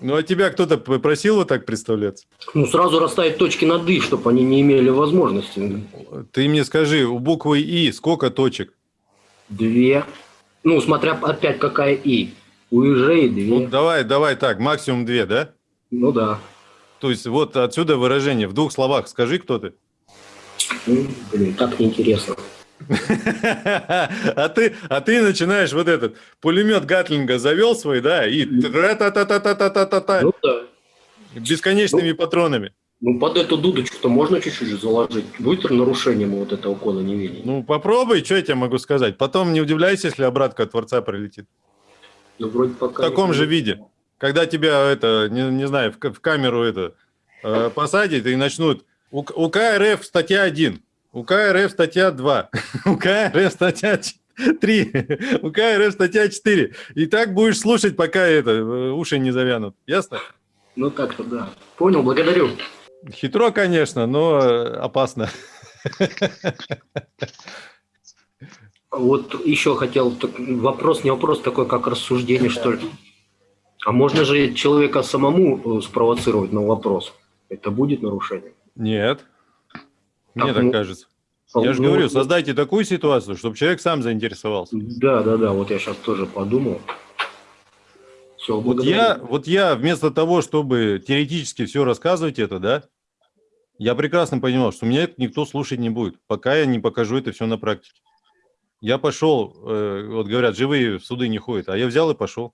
Ну, а тебя кто-то п- просил вот так представляться? Ну, сразу расставить точки над «и», чтобы они не имели возможности. Ты мне скажи, у буквы И сколько точек? Две. Ну, смотря опять какая «и». У ежей две. Ну, давай, давай так, максимум две, да? Ну да. То есть вот отсюда выражение. В двух словах скажи, кто ты. Ну, блин, так неинтересно. А ты, а ты начинаешь вот этот пулемет Гатлинга завел свой, да, и тра-та-та-та-та-та-та-та, Ну бесконечными патронами. Ну, под эту дудочку-то можно чуть-чуть заложить. Будет нарушением вот этого кода неведения? Ну, попробуй, что я тебе могу сказать. Потом не удивляйся, если обратка от Творца прилетит. Ну, вроде В пока... таком не- же виде. Когда тебя, это, не, не знаю, в, в камеру это э, посадят и начнут... У, УК РФ статья 1, УК РФ статья 2, УК РФ статья 3, УК РФ статья 4. И так будешь слушать, пока это, э, уши не завянут. Ясно? Ну, так-то да. Понял, благодарю. Хитро, конечно, но э, опасно. Вот еще хотел вопрос, не вопрос такой, как рассуждение, что ли. А можно же человека самому э, спровоцировать на вопрос? Это будет нарушением? Нет. Мне Так, ну, кажется. Я же Ну, говорю, вот- создайте такую ситуацию, чтобы человек сам заинтересовался. Да, да, да, вот я сейчас тоже подумал. Все, Вот я, вот я вместо того, чтобы теоретически все рассказывать это, да, я прекрасно понимал, что меня никто слушать не будет, пока я не покажу это все на практике. Я пошел, э, вот говорят, живые в суды не ходят, а я взял и пошел.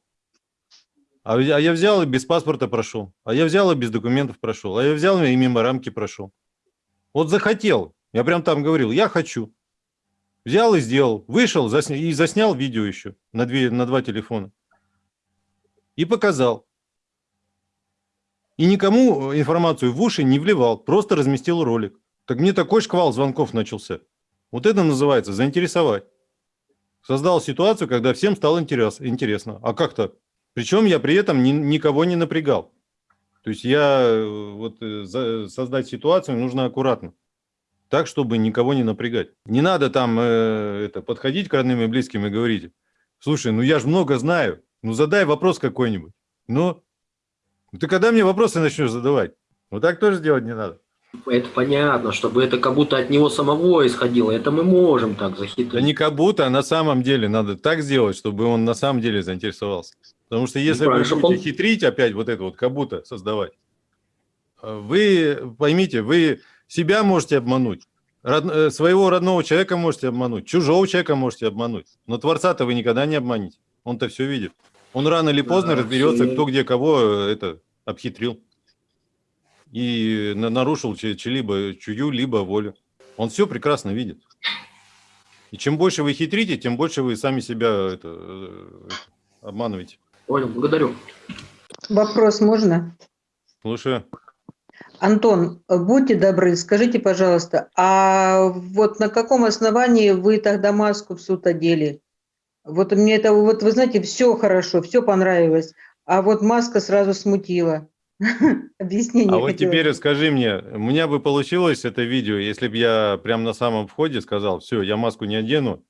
А а я взял и без паспорта прошел, а я взял и без документов прошел, а я взял и мимо рамки прошел. Вот захотел, я прям там говорил, я хочу. Взял и сделал, вышел засня- и заснял видео еще на, две, на два телефона и показал. И никому информацию в уши не вливал, просто разместил ролик. Так мне такой шквал звонков начался. Вот это называется заинтересовать. Создал ситуацию, когда всем стало интерес, интересно. А как так? Причем я при этом ни- никого не напрягал. То есть я э, вот э, создать ситуацию нужно аккуратно. Так, чтобы никого не напрягать. Не надо там э, это, подходить к родным и близким и говорить, слушай, ну я же много знаю, ну задай вопрос какой-нибудь. Ну, ты когда мне вопросы начнешь задавать? Вот так тоже делать не надо. Это понятно, чтобы это как будто от него самого исходило. Это мы можем так Да захитрить. не как будто, а на самом деле надо так сделать, чтобы он на самом деле заинтересовался. Потому что если вы будете он- хитрить опять вот это вот как будто создавать, э, вы поймите, вы себя можете обмануть, род- э, своего родного человека можете обмануть, чужого человека можете обмануть, но Творца-то вы никогда не обманете. Он-то все видит. Он рано или поздно Да, разберется, кто где кого э, это обхитрил и на- нарушил чьи- чьи-либо чью-либо волю. Он все прекрасно видит. И чем больше вы хитрите, тем больше вы сами себя это, обманываете. Понял, благодарю. Вопрос можно? Слушаю. Антон, будьте добры, скажите, пожалуйста, а вот на каком основании вы тогда маску в суд одели? Вот мне это, вот вы знаете, все хорошо, все понравилось. а вот маска сразу смутила. Объяснение А вот теперь скажи мне, у меня бы получилось это видео, если бы я прямо на самом входе сказал, все, я маску не одену,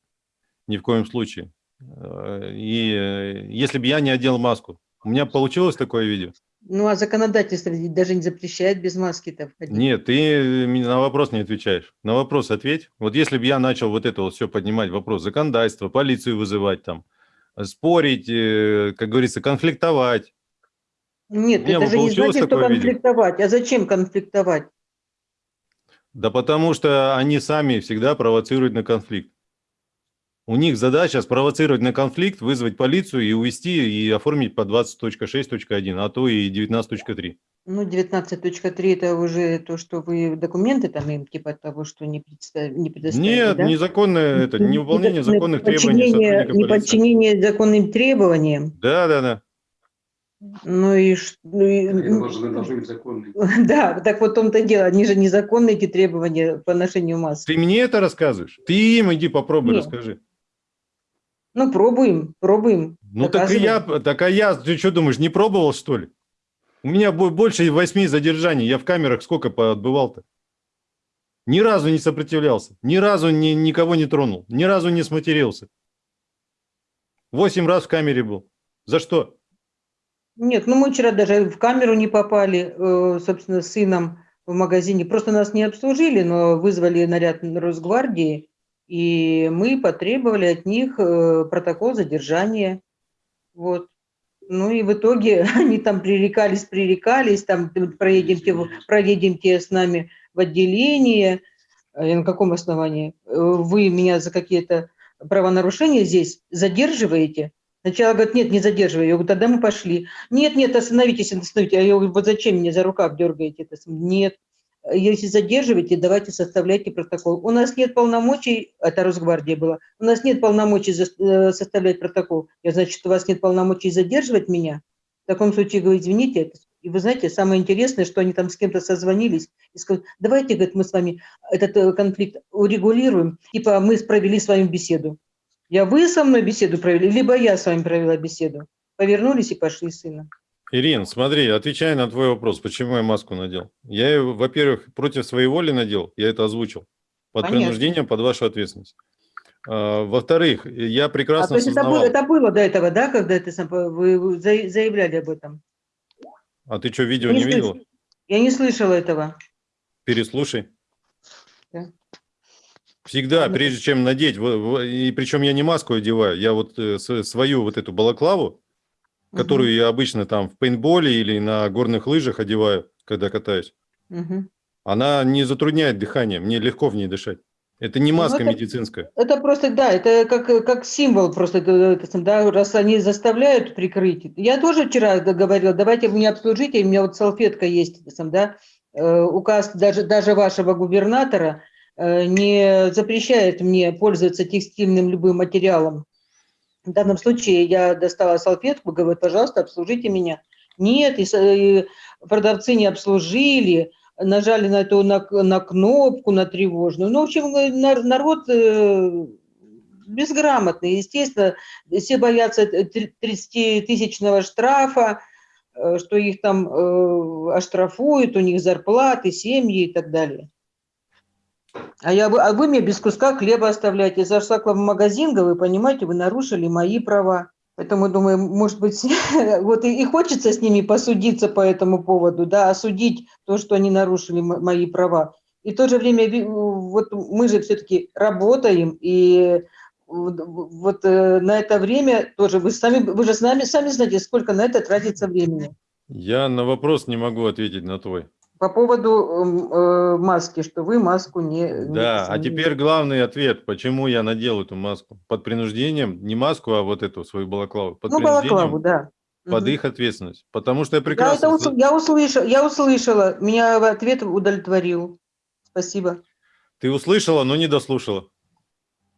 ни в коем случае. Э, И э, если бы я не одел маску, у меня получилось такое видео? Ну, а законодательство даже не запрещает без маски-то входить. Нет, ты на вопрос не отвечаешь. На вопрос ответь. Вот если бы я начал вот это вот все поднимать, вопрос законодательства, полицию вызывать там, спорить, э, как говорится, конфликтовать. Нет, У меня это бы же не значит, что такое видео? конфликтовать. А зачем конфликтовать? Да потому что они сами всегда провоцируют на конфликт. У них задача спровоцировать на конфликт, вызвать полицию и увести и оформить по 20.6.1, а то и 19.3. Ну, 19.3 это уже то, что вы документы там им, типа того, что не, представ... не предоставили, Нет, да? незаконное это, невыполнение законных требований сотрудника полиции. Неподчинение законным требованиям. Да, да, да. Ну и, ш- ну и- быть законными. Да, так вот в том-то дело. Они же незаконные, эти требования по ношению масок. Ты мне это рассказываешь? Ты им иди попробуй, Нет. расскажи. Ну, пробуем, пробуем. Ну так и я, так а я, ты что думаешь, не пробовал что ли? У меня бо- больше восьми задержаний, я в камерах сколько отбывал-то? Ни разу не сопротивлялся, ни разу ни, никого не тронул, ни разу не сматерился. Восемь раз в камере был. За что? Нет, ну мы вчера даже в камеру не попали, э, собственно, с сыном в магазине. Просто нас не обслужили, но вызвали наряд Росгвардии, и мы потребовали от них э, протокол задержания. Вот. Ну и в итоге они там пререкались, пререкались, там проедемте, проедемте с нами в отделение. А я на каком основании? Э, Вы меня за какие-то правонарушения здесь задерживаете? Сначала говорят, нет, не задерживай. Я говорю, тогда мы пошли. Нет, нет, остановитесь, остановитесь. А я говорю, вот зачем меня за рукав дергаете? Нет. Если задерживаете, давайте составляйте протокол. У нас нет полномочий, это Росгвардия была, у нас нет полномочий э, составлять протокол. Я, значит, у вас нет полномочий задерживать меня? В таком случае, говорю, извините, и вы знаете, самое интересное, что они там с кем-то созвонились и сказали, давайте, говорит, мы с вами этот э, конфликт урегулируем, типа мы провели с вами беседу. Я вы со мной беседу провели, либо я с вами провела беседу. Повернулись и пошли с сыном. Ирин, смотри, отвечая на твой вопрос, почему я маску надел. Я ее, во-первых, против своей воли надел, я это озвучил. Под Понятно. принуждением, под вашу ответственность. А, во-вторых, я А прекрасно то есть это было, это было до этого, да, когда ты сам, вы, вы за- заявляли об этом? А ты что, видео Я не слыш- видела? Я не слышала этого. Переслушай. Да. Всегда, прежде чем надеть, и причем я не маску одеваю, я вот э, свою вот эту балаклаву, которую я обычно там в пейнтболе или на горных лыжах одеваю, когда катаюсь, она не затрудняет дыхание, мне легко в ней дышать. Это не Ну, маска это- медицинская. Это просто, да, это как, как символ просто, это- да, раз они заставляют прикрыть. Я тоже вчера говорила, давайте меня обслужите, у меня вот салфетка есть, да, э, указ даже, даже вашего губернатора э, не запрещает мне пользоваться текстильным любым материалом. В данном случае я достала салфетку, говорю, пожалуйста, обслужите меня. Нет, и продавцы не обслужили, нажали на эту на, на кнопку, на тревожную. Ну, в общем, э, нар- народ э, безграмотный. Естественно, все боятся 30-тысячного штрафа, э, что их там оштрафуют, у них зарплаты, семьи и так далее. А, я, а вы мне без куска хлеба оставляете. Я зашла к вам в магазин, вы понимаете, вы нарушили мои права. Поэтому, думаю, может быть, вот и, и хочется с ними посудиться по этому поводу, да, осудить то, что они нарушили мо- мои права. И в то же время, вот мы же все-таки работаем, и вот, вот, э, на это время тоже, вы сами, вы же с нами сами знаете, сколько на это тратится времени. Я на вопрос не могу ответить на твой. По поводу эм, э, маски, что вы маску не... не Да, а не- теперь главный ответ, почему я надел эту маску. Под принуждением, не маску, а вот эту свою балаклаву. Под Ну, балаклаву, да. под Мгм. их ответственность. Потому что я Я, прекрасно... это усл- я, услышала, я услышала, меня ответ удовлетворил. Спасибо. Ты услышала, но не дослушала.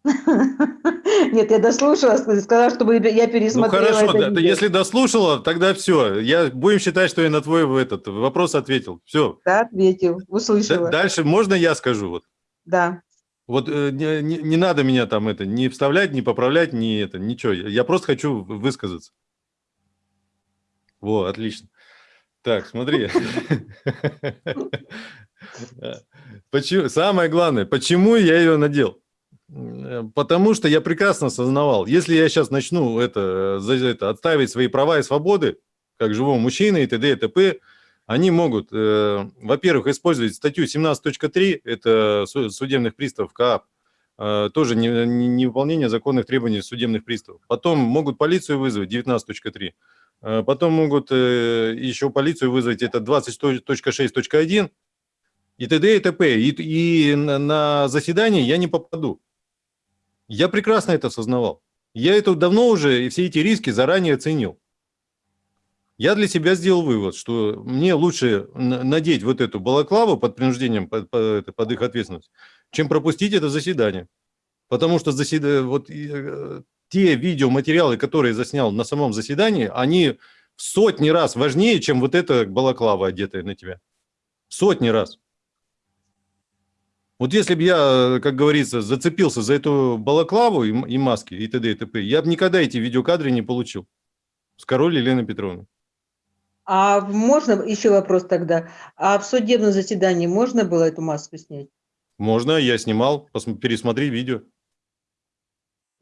Нет, я дослушала, сказала, чтобы я Ну пересмотрела хорошо, это да, если дослушала, тогда все. Я будем считать, что я на твой этот вопрос ответил. Все. Да, ответил, услышала. Дальше можно я скажу? Вот, Да. вот э, не, не- не надо меня там это не вставлять, не поправлять, не это, ничего. Я я просто хочу высказаться. Во, отлично. Так, смотри. Почему, самое главное, почему я ее надел? Э, Потому что я прекрасно осознавал, если я сейчас начну это, за это, отставить свои права и свободы, как живого мужчины и т.д. и т.п., они могут, э, во-первых, использовать статью 17.3, это су- судебных приставов КАП, э, тоже не- не- невыполнение законных требований судебных приставов. Потом могут полицию вызвать, 19.3. Э, Потом могут э, еще полицию вызвать, это 20.6.1 и т.д. и т.п. И, и на, на заседание я не попаду. Я прекрасно это осознавал. Я это давно уже, и все эти риски заранее оценил. Я для себя сделал вывод, что мне лучше на- надеть вот эту балаклаву под принуждением, под, под под их ответственность, чем пропустить это заседание. Потому что заседа... вот, и, э, те видеоматериалы, которые заснял на самом заседании, они в сотни раз важнее, чем вот эта балаклава, одетая на тебя. В сотни раз. Вот если бы я, э, как говорится, зацепился за эту балаклаву и, и маски, и т.д. и т.п., я бы никогда эти видеокадры не получил. С король Елены Петровны. А можно еще вопрос тогда? А в судебном заседании можно было эту маску снять? Можно, я снимал, пересмотри видео.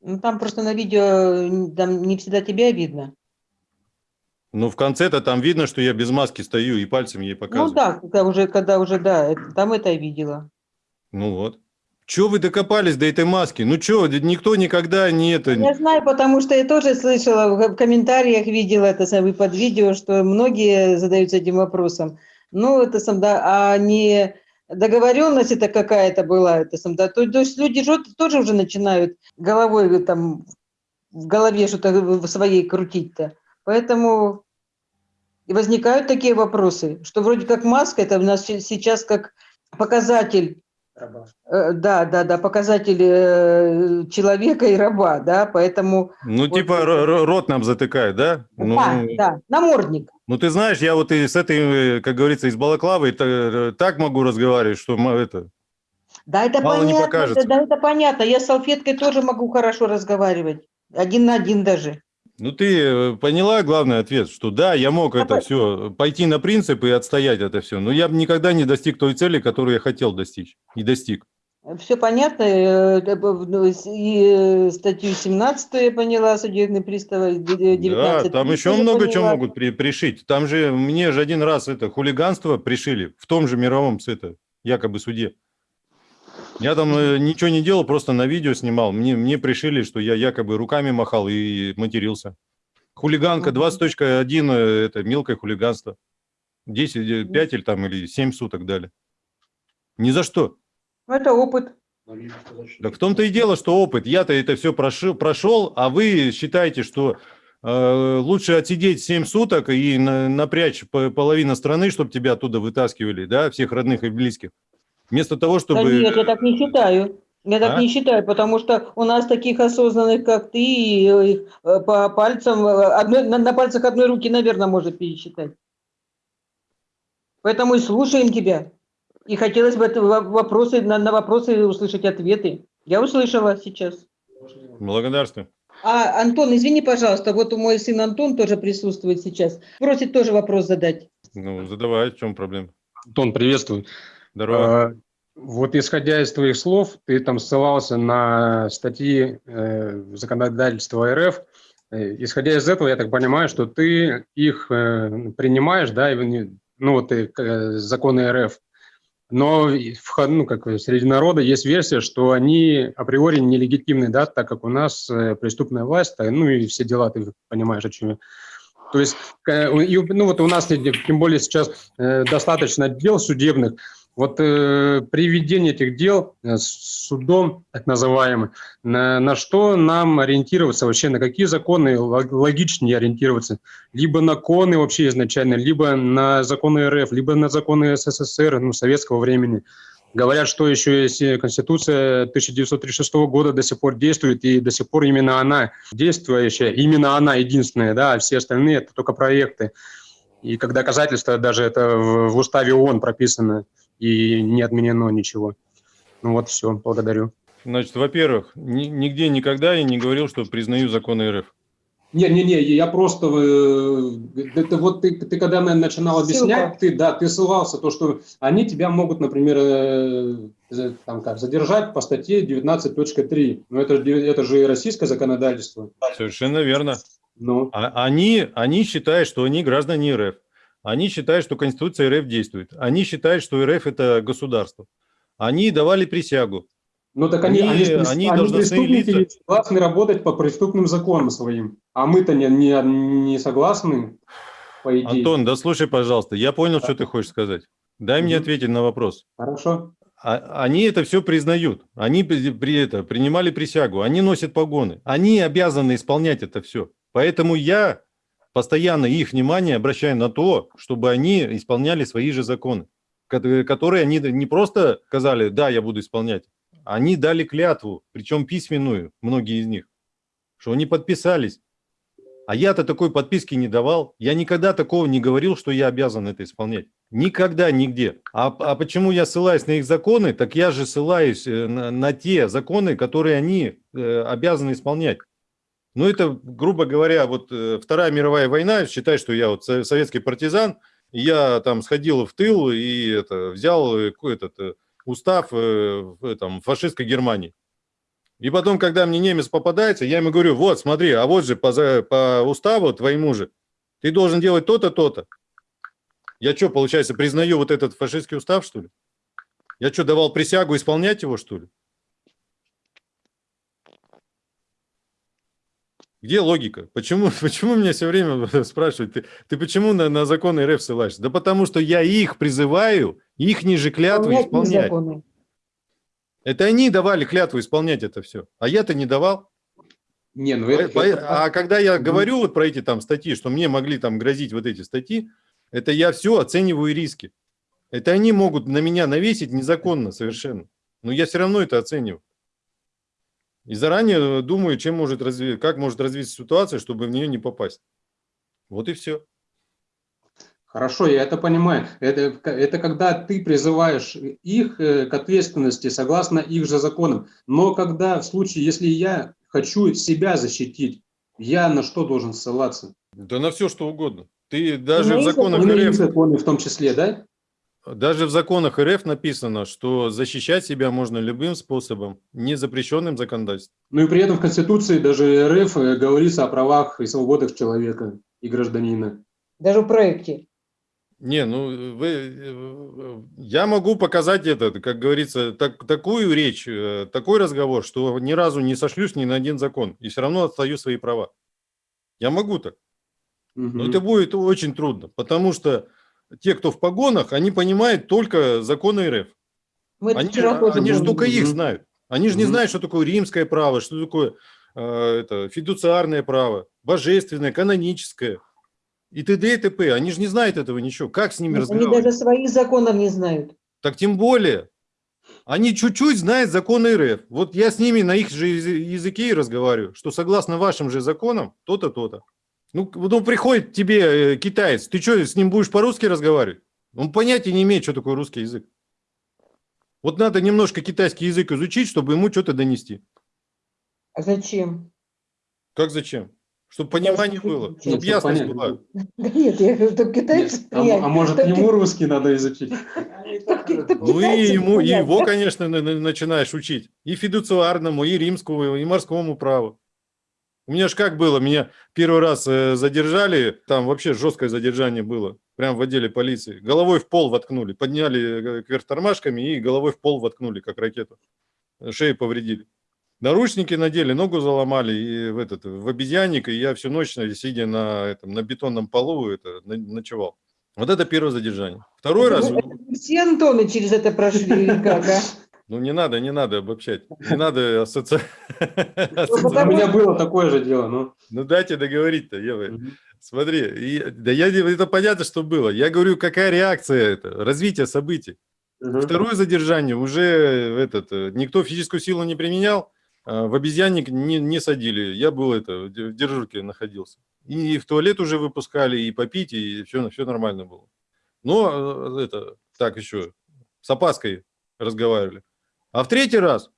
Ну, там просто на видео м, там не всегда тебя видно. Ну, в конце-то там видно, что я без маски стою и пальцем ей показываю. Ну да, когда уже, когда уже, да, это- там это я видела. Ну вот. Чего вы докопались до этой маски? Ну что, никто никогда не это... Я знаю, потому что я тоже слышала, в комментариях видела это самое под видео, что многие задаются этим вопросом. Ну, это сам, да, а не договоренность это какая-то была, это сам, да, то, то есть люди же тоже уже начинают головой там в голове что-то своей крутить-то. Поэтому и возникают такие вопросы, что вроде как маска, это у нас се- сейчас как показатель Э, Да, да, да, показатель э, человека и раба, да, поэтому, Ну, Вот типа рот нам затыкает, да? Ну, да, да, намордник. ну, ты знаешь, я вот и с этой, э, как говорится, из балаклавы та- так могу разговаривать, что это... Да, это Мало не понятно, покажется. да, это понятно. Я с салфеткой тоже могу хорошо разговаривать, один на один даже. Ну, ты э, поняла главный ответ, что да, я мог Я это все, пойти на принцип и отстоять это все, но я бы никогда не достиг той цели, которую я хотел достичь, и достиг. Все понятно, э, э, ну, и э, статью 17 я поняла, судебный пристав, э, д- д- 19 Да, там еще много чего могут при- пришить. Там же мне же один раз это хулиганство пришили в том же мировом это, якобы суде. Я там э, ничего не делал, просто на видео снимал. Мне, мне пришили, что я якобы руками махал и матерился. Хулиганка Мгм. 20.1 э, это мелкое хулиганство. 10, 5 или там или 7 суток дали. Ни за что. Ну, Это опыт. Так в том-то и дело, что опыт. Я-то это все прошел, прошел, а вы считаете, что э, лучше отсидеть 7 суток и на- напрячь по- половину страны, чтобы тебя оттуда вытаскивали, да, всех родных и близких. Вместо того, Да чтобы... нет, я так не считаю. Я так А? не считаю, потому что у нас таких осознанных, как ты, э, по пальцам, э, одной, на, на пальцах одной руки, наверное, можно пересчитать. Поэтому и слушаем тебя. И хотелось бы вопросы, на, на вопросы услышать ответы. Я услышала сейчас. Благодарствую. А, Антон, извини, пожалуйста, вот мой сын Антон тоже присутствует сейчас. Просит тоже вопрос задать. Ну, задавай, в чем проблема? Антон, приветствую. Здорово. А, Вот исходя из твоих слов, ты там ссылался на статьи э, законодательства РФ. Э, Исходя из этого, я так понимаю, что ты их э, принимаешь, да, ну вот и, э, законы РФ. Но в ну, как среди народа есть версия, что они априори нелегитимны, да, так как у нас э, преступная власть, а, ну и все дела, ты понимаешь, о чем я. То есть, э, ну вот у нас, тем более сейчас э, достаточно дел судебных, вот э, при этих дел э, судом, так называемым, на, на что нам ориентироваться вообще, на какие законы лог- логичнее ориентироваться? Либо на коны вообще изначально, либо на законы РФ, либо на законы СССР, ну, советского времени. Говорят, что еще есть э, Конституция 1936 года до сих пор действует, и до сих пор именно она действующая, именно она единственная, да, а все остальные – это только проекты. И как доказательство даже это в уставе ООН прописано, и не отменено ничего. Ну вот все, благодарю. Значит, во-первых, ни- нигде никогда я не говорил, что признаю законы РФ. Не-не-не, я просто... э, Это вот ты, ты когда на- начинал объяснять, Ссылка. ты, да, ты ссылался, то, что они тебя могут, например, э, там как, задержать по статье 19.3. Но это, же- это же и российское законодательство. Совершенно верно. Ну, А- Они, они считают, что они граждане РФ. Они считают, что Конституция РФ действует. Они считают, что РФ – это государство. Они давали присягу. ну так они, Они- они, они должностные преступники лица. согласны работать по преступным законам своим. А мы-то не, не, не согласны, по идее. Антон, да слушай, пожалуйста, я понял, что ты хочешь сказать. Дай мне Мгм. ответить на вопрос. Хорошо. А- Они это все признают. Они при, при это, принимали присягу. Они носят погоны. Они обязаны исполнять это все. Поэтому я постоянно их внимание обращаю на то, чтобы они исполняли свои же законы, ко- которые они не просто сказали, да, я буду исполнять. Они дали клятву, причем письменную, многие из них, что они подписались. А я-то такой подписки не давал. Я никогда такого не говорил, что я обязан это исполнять. Никогда, нигде. А, а почему я ссылаюсь на их законы? Так я же ссылаюсь э, на, на те законы, которые они э, обязаны исполнять. Ну, это, грубо говоря, вот э, Вторая мировая война, считай, что я вот со- советский партизан, я там сходил в тыл и это, взял э, этот э, устав этом, фашистской Германии. И потом, когда мне немец попадается, я ему говорю, вот, смотри, а вот же по, по уставу твоему же, ты должен делать то-то, то-то. Я что, получается, признаю вот этот фашистский устав, что ли? Я что, давал присягу исполнять его, что ли? Где логика? Почему, почему меня все время спрашивают, ты, ты почему на, на законы РФ ссылаешься? Да потому что я их призываю, их ниже клятвы Исполнять исполнять. Это они давали клятву исполнять это все. А я-то не давал. Не, ну это... это- А когда я говорю вот про эти там статьи, что мне могли там грозить вот эти статьи, это я все оцениваю риски. Это они могут на меня навесить незаконно совершенно. Но я все равно это оцениваю. И заранее думаю, чем может разви... как может развиться ситуация, чтобы в нее не попасть. Вот и все. Хорошо, я это понимаю. Это, это когда ты призываешь их э, к ответственности согласно их же законам. Но когда в случае, если я хочу себя защитить, я на что должен ссылаться? Да на все, что угодно. Ты даже в законах И на законы в том числе, да? Даже в законах РФ написано, что защищать себя можно любым способом, не запрещенным законодательством. Ну и при этом в Конституции даже РФ э, говорится о правах и свободах человека и гражданина. Даже в проекте. Не, ну вы, э, я могу показать это, как говорится, так, такую речь, э, такой разговор, что ни разу не сошлюсь ни на один закон и все равно отстаю свои права. Я могу так, но Мгм. это будет очень трудно, потому что те, кто в погонах, они понимают только законы РФ. Мы Они, тоже они же только их знают. Они же не знают, что такое римское право, что такое э, это, фидуциарное право, божественное, каноническое и т.д. и т.п. Они же не знают этого ничего. Как с ними Они разговаривать? даже своих законов не знают. Так тем более. Они чуть-чуть знают законы РФ. Вот я с ними на их же язы- языке и разговариваю, что согласно вашим же законам, то-то, то-то. Ну, ну приходит тебе э, китаец, ты что, с ним будешь по-русски разговаривать? Он понятия не имеет, что такое русский язык. Вот надо немножко китайский язык изучить, чтобы ему что-то донести. А зачем? Как зачем? Чтобы понимание было, чтобы чтоб ясность понять. была. Да нет, я говорю, только китайцы Нет, а, а может ему русский надо изучить? Ну и ему, и его, конечно, на- на- начинаешь учить. И фидуциарному, и римскому, и морскому праву. У меня же как было, меня первый раз э, задержали, там вообще жесткое задержание было, прям в отделе полиции. Головой в пол воткнули, подняли э, кверх тормашками и головой в пол воткнули, как ракету. Шею повредили. Наручники надели, ногу заломали и в, этот, в обезьянник, и я всю ночь, э, сидя на, этом, на бетонном полу, это, ночевал. Вот это первое задержание. Второй раз... Все Антоны через это прошли, как, а? Ну, не надо, не надо обобщать. Не надо асоци- У ассоциировать. меня было такое же дело, ну. Ну, дайте договорить-то, Ева. Смотри, да я, это понятно, что было. Я говорю, какая реакция это, развитие событий. Второе задержание уже этот, э, никто физическую силу не применял, а в обезьянник не, не садили. Я был это, в дежурке находился. И в туалет уже выпускали, и попить, и все, все нормально было. Но э, это, так еще, с опаской разговаривали. А в третий раз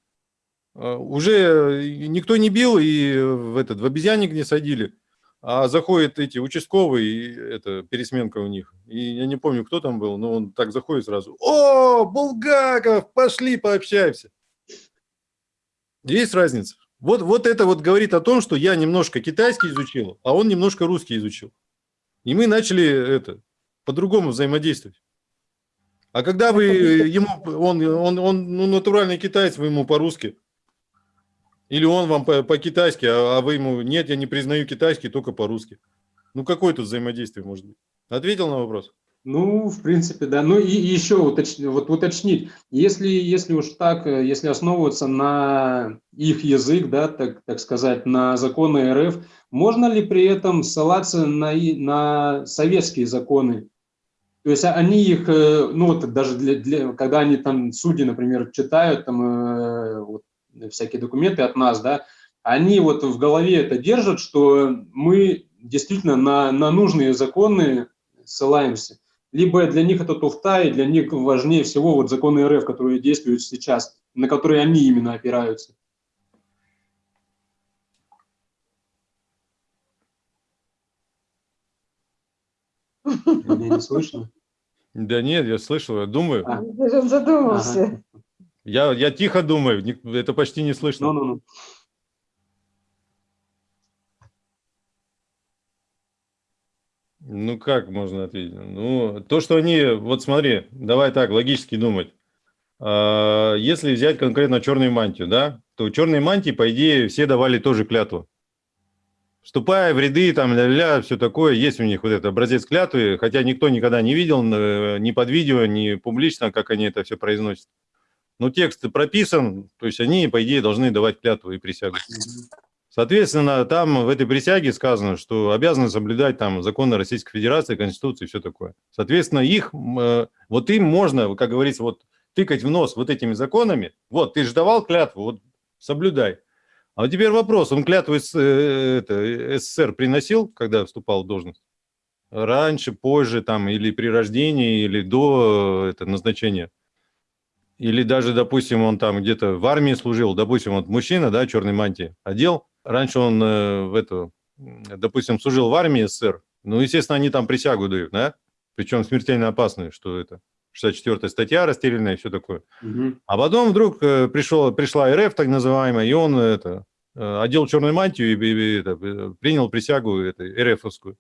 э, уже никто не бил, и в, этот, в обезьянник не садили. А заходят эти участковые, это пересменка у них. И я не помню, кто там был, но он так заходит сразу. О, Булгаков, пошли пообщаемся. Есть разница. Вот, вот это вот говорит о том, что я немножко китайский изучил, а он немножко русский изучил. И мы начали это по-другому взаимодействовать. А когда вы ему, он, он, он ну, натуральный китаец, вы ему по-русски, или он вам по- по-китайски, а, а вы ему, нет, я не признаю китайский, только по-русски. Ну, какое тут взаимодействие может быть? Ответил на вопрос? Ну, в принципе, да. Ну и еще уточ- вот уточнить, если, если уж так, э, если основываться на их язык, да, так, так сказать, на законы РФ, можно ли при этом ссылаться на, на советские законы? То есть они их, э, ну вот даже для, для- когда они там, судьи, например, читают там э, вот, всякие документы от нас, да, они вот в голове это держат, что мы действительно на, на нужные законы ссылаемся. Либо для них это туфта, и для них важнее всего вот законы РФ, которые действуют сейчас, на которые они именно опираются. Меня не слышно? Да нет, я слышал, я думаю. А. Он задумался. Ага. Я, я тихо думаю, это почти не слышно. Ну-ну-ну. Ну, как можно ответить? Ну, то, что они... Вот смотри, давай так, логически думать. А, Если взять конкретно черную мантию, да, то черные мантии, по идее, все давали тоже клятву. Вступая в ряды, там, ля-ля, все такое, есть у них вот этот образец клятвы, хотя никто никогда не видел э, ни под видео, ни публично, как они это все произносят. Но текст прописан, то есть они, по идее, должны давать клятву и присягу. Соответственно, там в этой присяге сказано, что обязаны соблюдать там законы Российской Федерации, Конституции и все такое. Соответственно, их, э, вот им можно, как говорится, вот тыкать в нос вот этими законами. Вот, ты же давал клятву, вот соблюдай. А теперь вопрос, он клятву СССР приносил, когда вступал в должность? Раньше, позже, там, или при рождении, или до это, назначения? Или даже, допустим, он там где-то в армии служил, допустим, вот мужчина, да, черной мантии одел, раньше он э, в эту, допустим, служил в армии СССР, ну, естественно, они там присягу дают, да, причем смертельно опасную, что это 64 статья расстрельная и все такое. Мгм. А потом вдруг э, пришел, пришла РФ, так называемая, и он это, э, одел черную мантию и, и- и это, э, принял присягу это, РФовскую.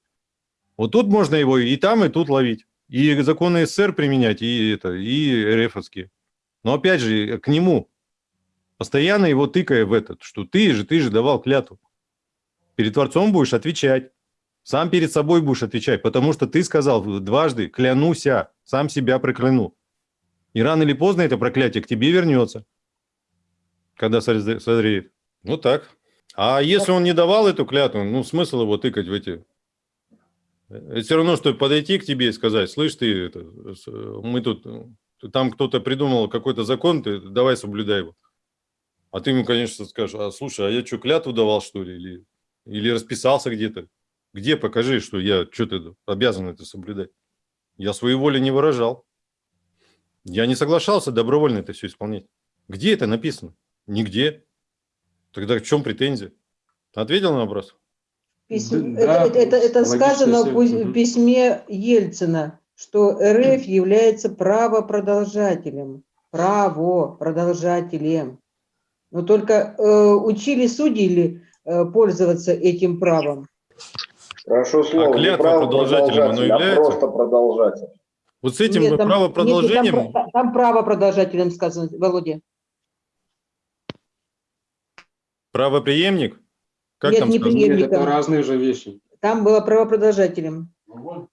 Вот тут можно его и там, и тут ловить. И законы СССР применять, и, это, и РФовские. Но опять же, к нему, постоянно его тыкая в этот, что ты же, ты же давал клятву. Перед Творцом будешь отвечать. Сам перед собой будешь отвечать, потому что ты сказал дважды «клянуся», сам себя прокляну. И рано или поздно это проклятие к тебе вернется, когда созре- созреет. Ну так. А если он не давал эту клятву, ну смысл его тыкать в эти... Это все равно, что подойти к тебе и сказать, слышь, ты, это, мы тут, там кто-то придумал какой-то закон, ты давай соблюдай его. А ты ему, конечно, скажешь, а слушай, а я что, клятву давал, что ли? Или, или расписался где-то? Где покажи, что я что-то обязан это соблюдать? Я свою волю не выражал. Я не соглашался добровольно это все исполнять. Где это написано? Нигде. Тогда в чем претензия? Ответил на вопрос? Письм- Да, это, это- это сказано в письме Ельцина, что РФ является правопродолжателем. Правопродолжателем. Но только э, учили судьи ли э, пользоваться этим правом? Хорошо слово. не клятва право продолжателем оно а является? просто продолжатель. Вот с этим Нет, там- правопродолжением... нет, там, там правопродолжателем сказано, Володя. Правоприемник? Как Нет, там не Преемником. это разные же вещи. Там было правопродолжателем.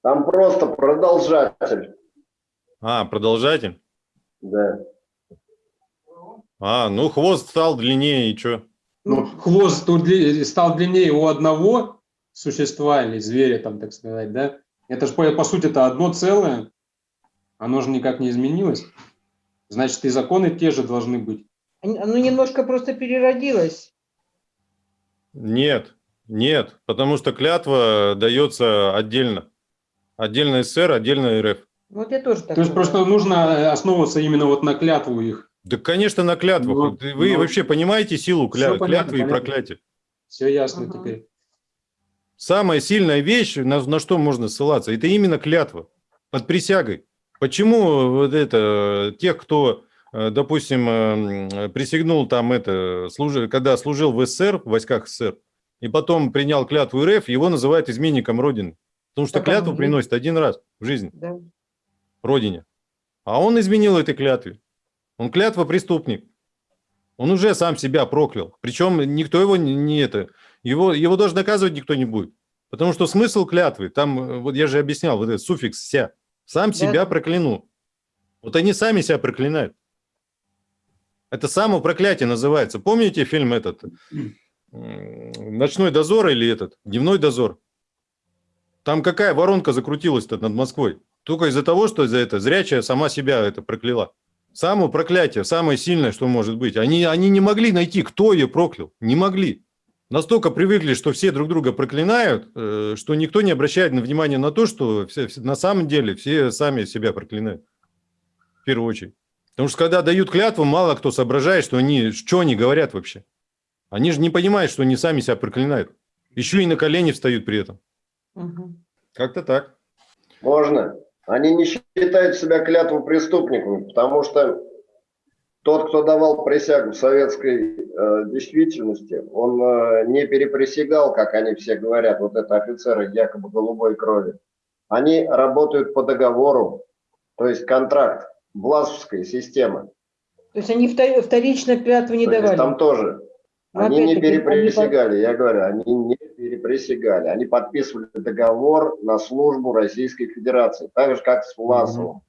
Там просто продолжатель. А, продолжатель? Да. А, ну хвост стал длиннее, и что? Ну, хвост стал длиннее у одного существа или зверя, там, так сказать, да? Это же, по, по сути, это одно целое. Оно же никак не изменилось. Значит, и законы те же должны быть. Оно оно немножко просто переродилось. Нет, нет, потому что клятва дается отдельно. Отдельно СССР, отдельно РФ. Вот я тоже так То есть просто нужно э, основываться именно вот на клятву их. Да, конечно, на клятвах. Ну, Вы ну, вообще понимаете силу кля- понятно, клятвы и понятно. проклятия? Все ясно Ага. теперь. Самая сильная вещь, на, на что можно ссылаться, это именно клятва под присягой. Почему вот это, тех, кто, э, допустим, э, присягнул там это, служи, когда служил в СССР, в войсках СССР, и потом принял клятву РФ, его называют изменником Родины. Потому что Так клятву оно и приносит один раз в жизни, Да. Родине. А он изменил этой клятве. Он клятва преступник. Он уже сам себя проклял. Причем никто его не, не это, его, его даже наказывать никто не будет. Потому что смысл клятвы, там, э, вот я же объяснял, вот этот суффикс «ся», сам Да. себя прокляну. Вот они сами себя проклинают. Это само проклятие называется. Помните фильм этот «Ночной дозор» или этот «Дневной дозор»? Там какая воронка закрутилась-то над Москвой? Только из-за того, что за это зрячая сама себя это прокляла. Само проклятие, самое сильное, что может быть. Они, они не могли найти, кто ее проклял. Не могли. Настолько привыкли, что все друг друга проклинают, э, что никто не обращает внимания на то, что все- на самом деле все сами себя проклинают. В первую очередь. Потому что когда дают клятву, мало кто соображает, что они, что они говорят вообще. Они же не понимают, что они сами себя проклинают. Еще и на колени встают при этом. Мгм. Как-то так. Можно. Они не считают себя клятву преступниками, потому что тот, кто давал присягу в советской э, действительности, он э, не переприсягал, как они все говорят, вот это офицеры якобы голубой крови. Они работают по договору, то есть контракт, власовская система. То есть они втор- вторично клятву не То есть давали. там тоже. Но Они не опять-таки, они переприсягали, я говорю, они не переприсягали. Они подписывали договор на службу Российской Федерации, так же, как с Власовым.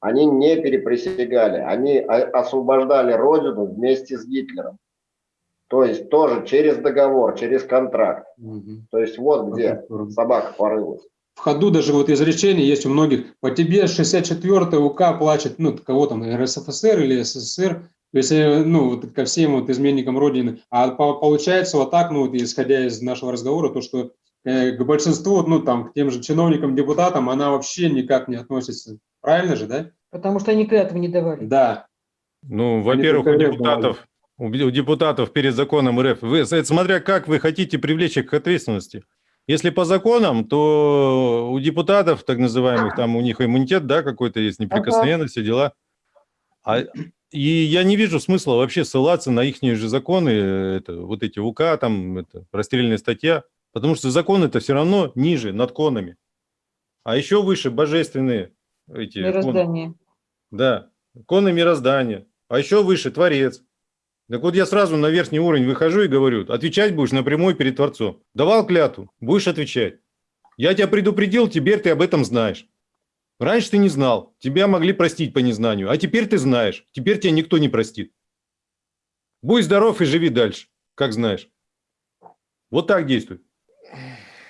Они не переприсягали, они освобождали Родину вместе с Гитлером. То есть тоже через договор, через контракт. Мгм. То есть вот где Здорово. собака порылась. В ходу даже вот изречение есть у многих. По тебе 64 УК плачет, ну, кого там, РСФСР или СССР, то есть, э, ну, вот ко всем вот изменникам Родины. А по- получается вот так, ну, вот исходя из нашего разговора, то, что э, к большинству, ну, там, к тем же чиновникам, депутатам, она вообще никак не относится. Правильно же, да? Потому что они клятву не давали. Да. Ну, во-первых, у депутатов, у депутатов перед законом РФ, вы, смотря как вы хотите привлечь их к ответственности. Если по законам, то у депутатов, так называемых, там у них иммунитет, да, какой-то есть, неприкосновенность, все дела. А, и я не вижу смысла вообще ссылаться на их же законы, это, вот эти УК, там, это, расстрельная статья, потому что закон это все равно ниже, над конами. А еще выше божественные эти коны. Мироздание. Да, коны мироздания. А еще выше Творец. Так вот я сразу на верхний уровень выхожу и говорю, отвечать будешь напрямую перед Творцом. Давал клятву, будешь отвечать. Я тебя предупредил, теперь ты об этом знаешь. Раньше ты не знал, тебя могли простить по незнанию, а теперь ты знаешь, теперь тебя никто не простит. Будь здоров и живи дальше, как знаешь. Вот так действуй.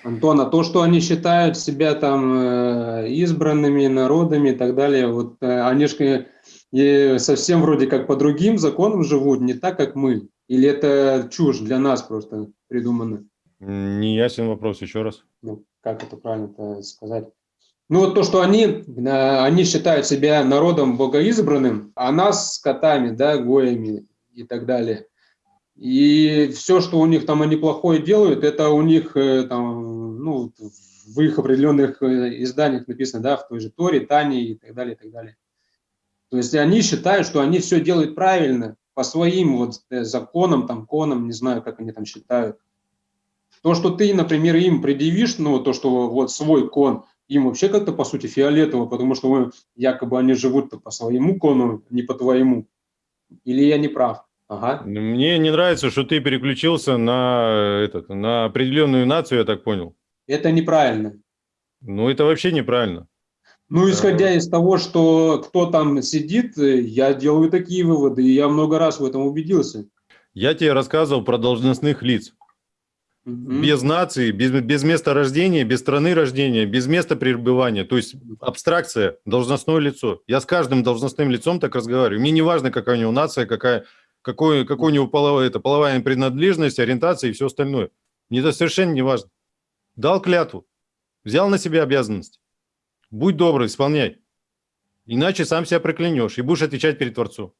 Антон, а то, что они считают себя там э, избранными народами и так далее, вот э, они же и совсем вроде как по другим законам живут, не так, как мы. Или это чушь для нас просто придумано? Не ясен вопрос, еще раз. Ну, как это правильно сказать? Ну, вот то, что они, э, они считают себя народом богоизбранным, а нас скотами, да, гоями и так далее. И все, что у них там они плохое делают, это у них э, там, ну, в их определенных э, изданиях написано, да, в той же Торе, Тане и так далее, и так далее. То есть они считают, что они все делают правильно, по своим вот э, законам, там, конам, не знаю, как они там считают. То, что ты, например, им предъявишь, ну, то, что вот свой кон, им вообще как-то, по сути, фиолетово, потому что вы, якобы они живут по своему кону, не по твоему. Или я не прав? Ага. Мне не нравится, что ты переключился на, этот, на определенную нацию, я так понял. Это неправильно. Ну, это вообще неправильно. Ну, исходя из того, что кто там сидит, э, я делаю такие выводы, и я много раз в этом убедился. Я тебе рассказывал про должностных лиц. Мгм. Без нации, без, без места рождения, без страны рождения, без места пребывания. То есть абстракция, должностное лицо. Я с каждым должностным лицом так разговариваю. Мне не важно, какая у него нация, какая, какой, какой у него половая, это, половая принадлежность, ориентация и все остальное. Мне это совершенно не важно. Дал клятву, взял на себя обязанность. Будь добрый, исполняй. Иначе сам себя проклянешь и будешь отвечать перед Творцом.